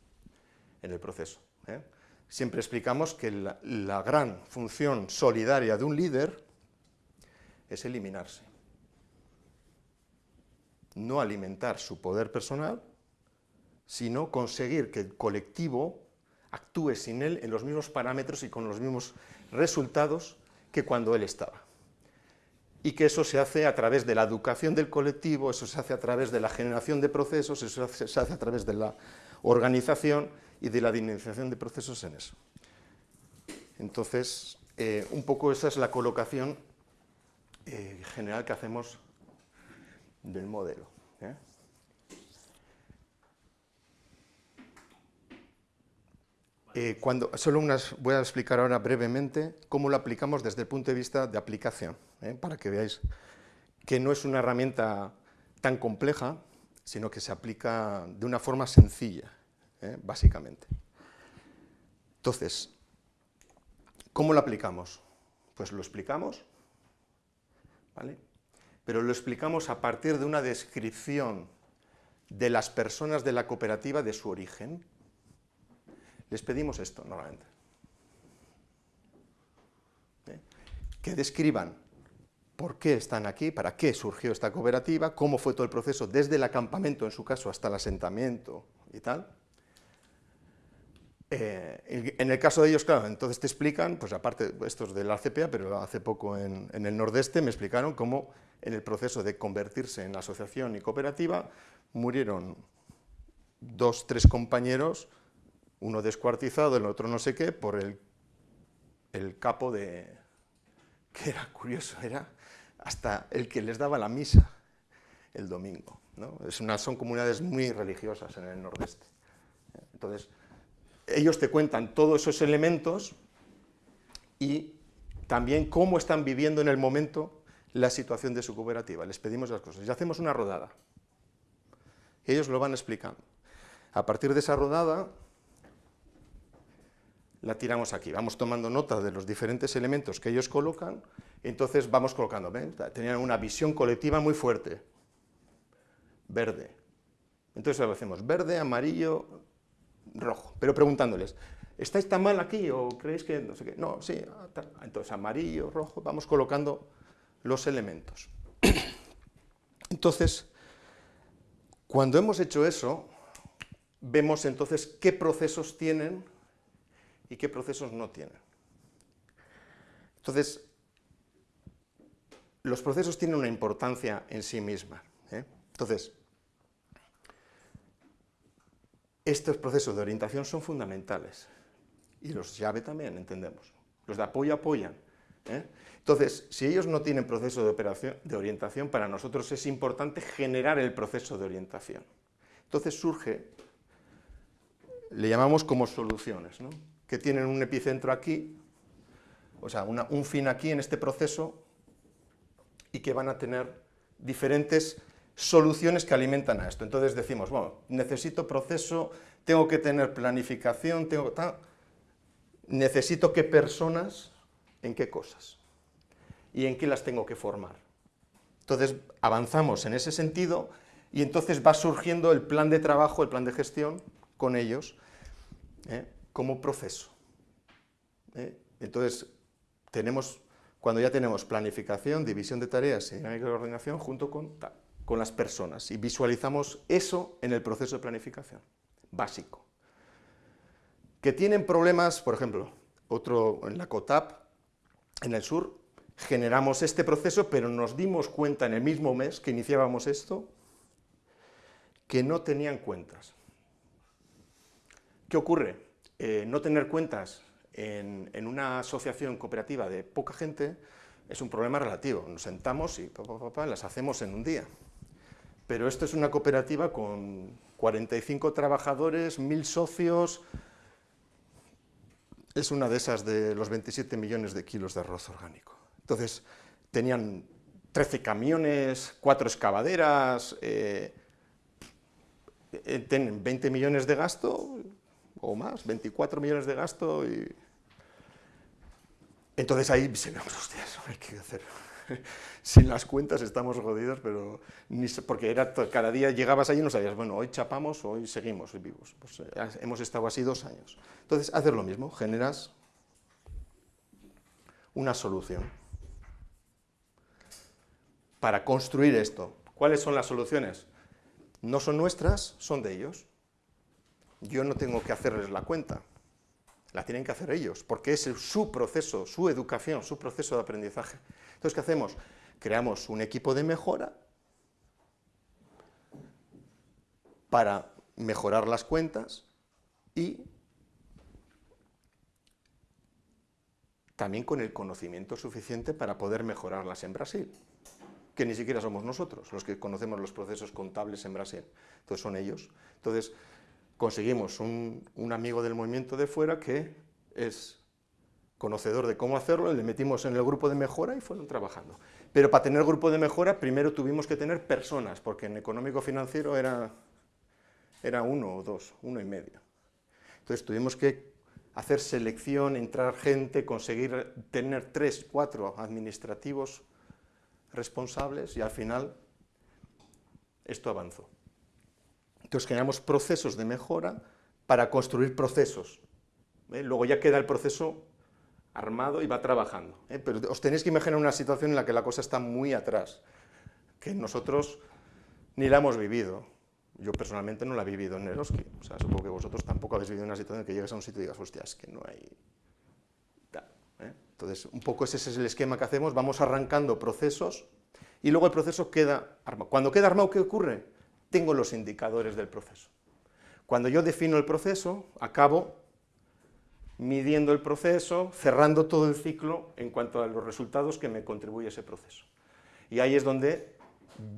en el proceso. ¿eh? Siempre explicamos que la, la gran función solidaria de un líder es eliminarse no alimentar su poder personal, sino conseguir que el colectivo actúe sin él en los mismos parámetros y con los mismos resultados que cuando él estaba. Y que eso se hace a través de la educación del colectivo, eso se hace a través de la generación de procesos, eso se hace a través de la organización y de la dinamización de procesos en eso. Entonces, eh, un poco esa es la colocación eh, general que hacemos del modelo. ¿eh? Eh, solo unas, voy a explicar ahora brevemente cómo lo aplicamos desde el punto de vista de aplicación, ¿eh? para que veáis que no es una herramienta tan compleja, sino que se aplica de una forma sencilla, básicamente. Entonces, ¿cómo lo aplicamos? Pues lo explicamos, ¿vale? pero lo explicamos a partir de una descripción de las personas de la cooperativa de su origen. Les pedimos esto normalmente. ¿Eh? Que describan por qué están aquí, para qué surgió esta cooperativa, cómo fue todo el proceso desde el acampamento, en su caso, hasta el asentamiento y tal. Eh, en el caso de ellos, claro, entonces te explican, pues aparte, estos de la CPA, pero hace poco en, en el nordeste me explicaron cómo en el proceso de convertirse en asociación y cooperativa, murieron dos, tres compañeros, uno descuartizado, el otro no sé qué, por el, el capo de... que era curioso, era hasta el que les daba la misa el domingo. ¿no? Es son comunidades muy religiosas en el nordeste. Entonces, ellos te cuentan todos esos elementos y también cómo están viviendo en el momento la situación de su cooperativa. Les pedimos las cosas y hacemos una rodada. Ellos lo van explicando. A partir de esa rodada, la tiramos aquí. Vamos tomando nota de los diferentes elementos que ellos colocan, entonces vamos colocando. ¿ven? Tenían una visión colectiva muy fuerte. Verde. Entonces lo hacemos verde, amarillo, rojo. Pero preguntándoles, ¿estáis tan mal aquí o creéis que no sé qué? No, sí, ah, entonces amarillo, rojo, vamos colocando los elementos. [COUGHS] Entonces, cuando hemos hecho eso, vemos entonces qué procesos tienen y qué procesos no tienen. Entonces, los procesos tienen una importancia en sí misma. ¿eh? Entonces, estos procesos de orientación son fundamentales. Y los llave también, entendemos. Los de apoyo apoyan. ¿eh? Entonces, si ellos no tienen proceso de, operación, de orientación, para nosotros es importante generar el proceso de orientación. Entonces surge, le llamamos como soluciones, ¿no? Que tienen un epicentro aquí, o sea, un fin aquí en este proceso, y que van a tener diferentes soluciones que alimentan a esto. Entonces decimos, bueno, necesito proceso, tengo que tener planificación, tengo necesito qué personas, en qué cosas, y en qué las tengo que formar. Entonces avanzamos en ese sentido y entonces va surgiendo el plan de trabajo, el plan de gestión con ellos, ¿eh? Como proceso. ¿eh? Entonces tenemos, cuando ya tenemos planificación, división de tareas y dinámica de coordinación junto con, con las personas y visualizamos eso en el proceso de planificación, básico. Que tienen problemas, por ejemplo, otro en la COTAP, en el sur, generamos este proceso, pero nos dimos cuenta en el mismo mes que iniciábamos esto, que no tenían cuentas. ¿Qué ocurre? Eh, no tener cuentas en, una asociación cooperativa de poca gente es un problema relativo. Nos sentamos y las hacemos en un día. Pero esto es una cooperativa con 45 trabajadores, 1.000 socios, es una de esas de los 27 millones de kilos de arroz orgánico. Entonces, tenían 13 camiones, 4 excavaderas, eh, eh, tienen 20 millones de gasto o más, 24 millones de gasto y... Entonces ahí se ve, hostia, [LAUGHS] hay que hacer sin las cuentas estamos jodidos, pero porque era cada día llegabas allí y no sabías, bueno, hoy chapamos, hoy seguimos vivos. Pues, eh, hemos estado así dos años. Entonces, haces lo mismo, generas una solución para construir esto. ¿Cuáles son las soluciones? No son nuestras, son de ellos. Yo no tengo que hacerles la cuenta, la tienen que hacer ellos, porque es su proceso, su educación, su proceso de aprendizaje. Entonces, ¿qué hacemos? Creamos un equipo de mejora para mejorar las cuentas y también con el conocimiento suficiente para poder mejorarlas en Brasil, que ni siquiera somos nosotros los que conocemos los procesos contables en Brasil, entonces son ellos. Entonces conseguimos un, amigo del movimiento de fuera que es conocedor de cómo hacerlo, le metimos en el grupo de mejora y fueron trabajando. Pero para tener grupo de mejora, primero tuvimos que tener personas, porque en económico financiero era, era uno o dos, uno y medio. Entonces tuvimos que hacer selección, entrar gente, conseguir tener tres, cuatro administrativos responsables y al final esto avanzó. Entonces generamos procesos de mejora para construir procesos. ¿eh? Luego ya queda el proceso armado y va trabajando. ¿eh? Pero os tenéis que imaginar una situación en la que la cosa está muy atrás, que nosotros ni la hemos vivido. Yo personalmente no la he vivido en Eroski. O sea, supongo que vosotros tampoco habéis vivido una situación en que llegues a un sitio y digas, hostia, es que no hay... ¿eh? Entonces, un poco ese es el esquema que hacemos, vamos arrancando procesos y luego el proceso queda armado. Cuando queda armado, ¿qué ocurre? Tengo los indicadores del proceso. Cuando yo defino el proceso, acabo midiendo el proceso, cerrando todo el ciclo en cuanto a los resultados que me contribuye ese proceso. Y ahí es donde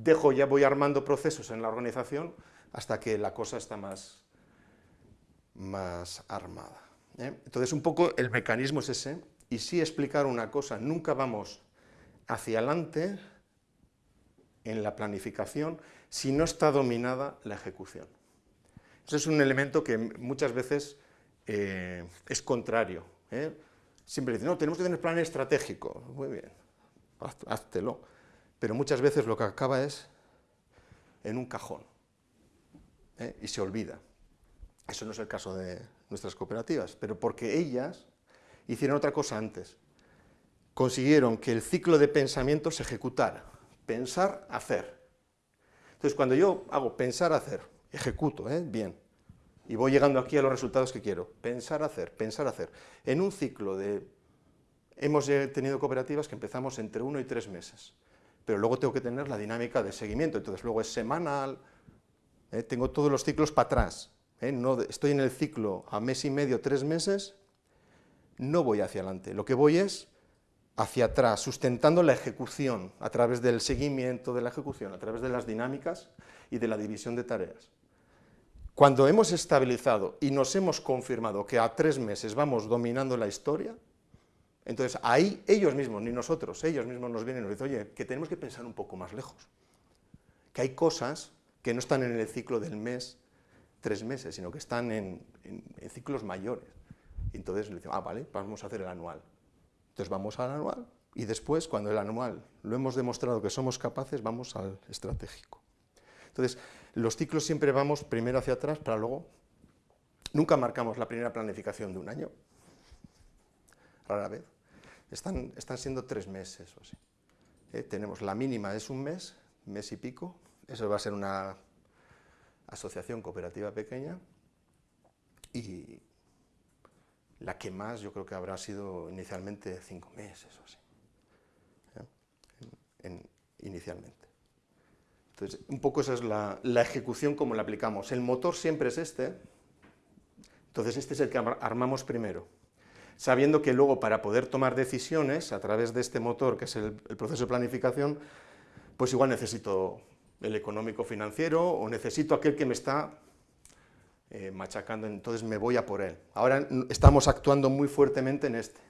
dejo, ya voy armando procesos en la organización hasta que la cosa está más, más armada. ¿eh? Entonces, un poco el mecanismo es ese, y sí explicar una cosa, nunca vamos hacia adelante en la planificación si no está dominada la ejecución. Ese es un elemento que muchas veces eh, es contrario. ¿eh? Siempre dicen, no, tenemos que tener plan estratégico. Muy bien, háztelo. Pero muchas veces lo que acaba es en un cajón ¿eh? y se olvida. Eso no es el caso de nuestras cooperativas, pero porque ellas hicieron otra cosa antes. Consiguieron que el ciclo de pensamiento se ejecutara. Pensar, hacer. Entonces, cuando yo hago pensar, hacer, ejecuto, ¿eh? bien, y voy llegando aquí a los resultados que quiero. Pensar, hacer, pensar, hacer. En un ciclo de... Hemos tenido cooperativas que empezamos entre uno y tres meses, pero luego tengo que tener la dinámica de seguimiento, entonces luego es semanal, ¿eh? tengo todos los ciclos para atrás, ¿eh? estoy en el ciclo a mes y medio, tres meses, no voy hacia adelante, lo que voy es hacia atrás, sustentando la ejecución a través del seguimiento de la ejecución, a través de las dinámicas y de la división de tareas. Cuando hemos estabilizado y nos hemos confirmado que a tres meses vamos dominando la historia, entonces ahí ellos mismos, ni nosotros, ellos mismos nos vienen y nos dicen, oye, que tenemos que pensar un poco más lejos, que hay cosas que no están en el ciclo del mes, tres meses, sino que están en, ciclos mayores. Entonces le decimos, ah, vale, vamos a hacer el anual. Entonces vamos al anual y después, cuando el anual lo hemos demostrado que somos capaces, vamos al estratégico. Entonces, los ciclos siempre vamos primero hacia atrás para luego... Nunca marcamos la primera planificación de un año, rara vez. Están, están siendo tres meses o así. Eh, tenemos la mínima es un mes, mes y pico, eso va a ser una asociación cooperativa pequeña y la que más yo creo que habrá sido inicialmente cinco meses o así, ¿eh? inicialmente. Entonces, un poco esa es la, ejecución como la aplicamos. El motor siempre es este, entonces este es el que armamos primero, sabiendo que luego para poder tomar decisiones a través de este motor, que es el, el proceso de planificación, pues igual necesito el económico financiero o necesito aquel que me está eh, machacando, entonces me voy a por él. Ahora estamos actuando muy fuertemente en este.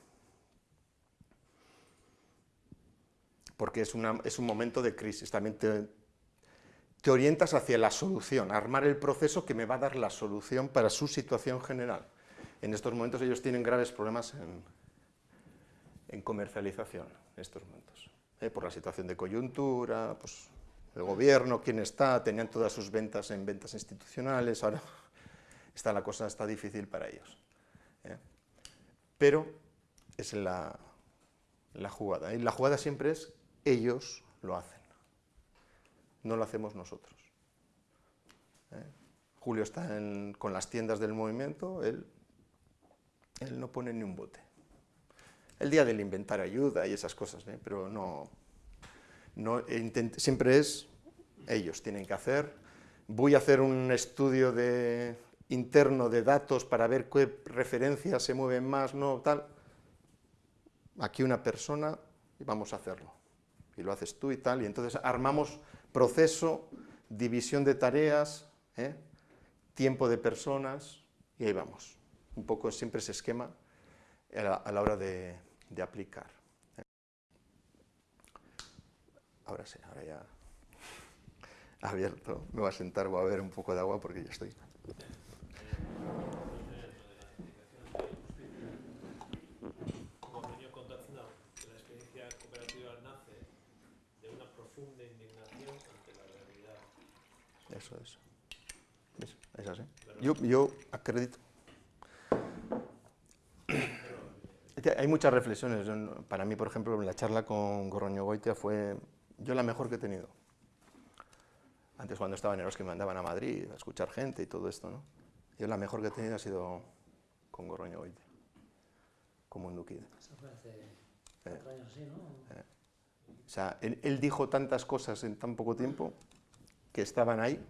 Porque es, es un momento de crisis, también te, te orientas hacia la solución, armar el proceso que me va a dar la solución para su situación general. En estos momentos ellos tienen graves problemas en, en comercialización, en estos momentos, eh, por la situación de coyuntura, pues el gobierno, quién está, tenían todas sus ventas en ventas institucionales, ahora está la cosa está difícil para ellos. ¿eh? Pero es la, la jugada, y la jugada siempre es ellos lo hacen, no lo hacemos nosotros. ¿eh? Julio está con las tiendas del movimiento, él, él no pone ni un bote. El día del inventar ayuda y esas cosas, ¿eh? pero no, no, siempre es, ellos tienen que hacer, voy a hacer un estudio de, interno de datos para ver qué referencias se mueven más, no, tal, aquí una persona y vamos a hacerlo. Y lo haces tú y tal, y entonces armamos proceso, división de tareas, ¿eh? tiempo de personas, y ahí vamos. Un poco siempre ese esquema a la, hora de aplicar. Ahora sí, ahora ya [LAUGHS] abierto. Me voy a sentar, voy a beber un poco de agua porque ya estoy. Como venido contando, la experiencia cooperativa nace de una profunda indignación ante la realidad. Eso es. Es así. Yo, yo acredito. Hay muchas reflexiones. Para mí, por ejemplo, la charla con Gorroño Goitia fue yo la mejor que he tenido. Antes cuando estaba en Eros que me mandaban a Madrid a escuchar gente y todo esto, ¿no? Yo la mejor que he tenido ha sido con Gorroño hoy, como en Duquide. Eso fue hace eh, años así, ¿no? Eh. O sea, él, dijo tantas cosas en tan poco tiempo que estaban ahí,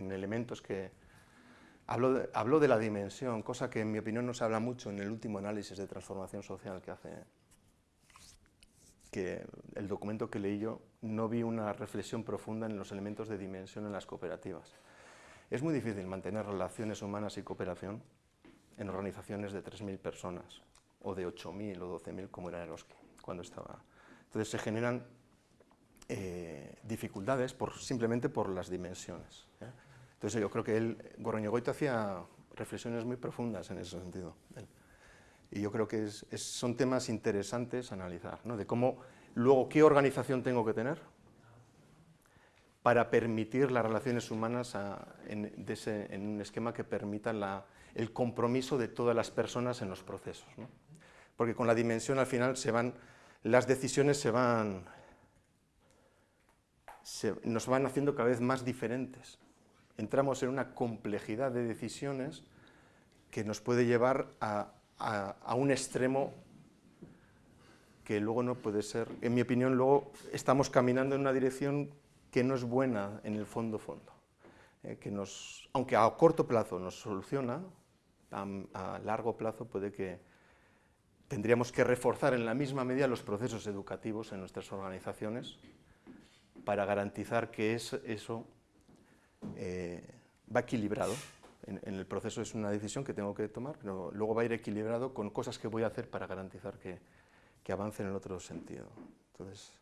en elementos que... Habló de, de la dimensión, cosa que en mi opinión no se habla mucho en el último análisis de transformación social que hace que el documento que leí yo no vi una reflexión profunda en los elementos de dimensión en las cooperativas. Es muy difícil mantener relaciones humanas y cooperación en organizaciones de 3.000 personas, o de 8.000 o 12.000 como era Eroski, cuando estaba. Entonces se generan eh, dificultades por, simplemente por las dimensiones. Entonces yo creo que él, Gorroñegoito hacía reflexiones muy profundas en ese sentido. Y yo creo que es, son temas interesantes a analizar, ¿no? de cómo, luego, qué organización tengo que tener para permitir las relaciones humanas en, en, un esquema que permita el compromiso de todas las personas en los procesos. ¿no? Porque con la dimensión al final las decisiones se van, nos van haciendo cada vez más diferentes. Entramos en una complejidad de decisiones que nos puede llevar a, a, a un extremo que luego no puede ser, en mi opinión, luego estamos caminando en una dirección que no es buena en el fondo fondo, eh, que nos, aunque a corto plazo nos soluciona, a, a, largo plazo puede que tendríamos que reforzar en la misma medida los procesos educativos en nuestras organizaciones para garantizar que es, eso eh, va equilibrado. En, en, el proceso es una decisión que tengo que tomar, pero luego va a ir equilibrado con cosas que voy a hacer para garantizar que, que avance en el otro sentido. Entonces,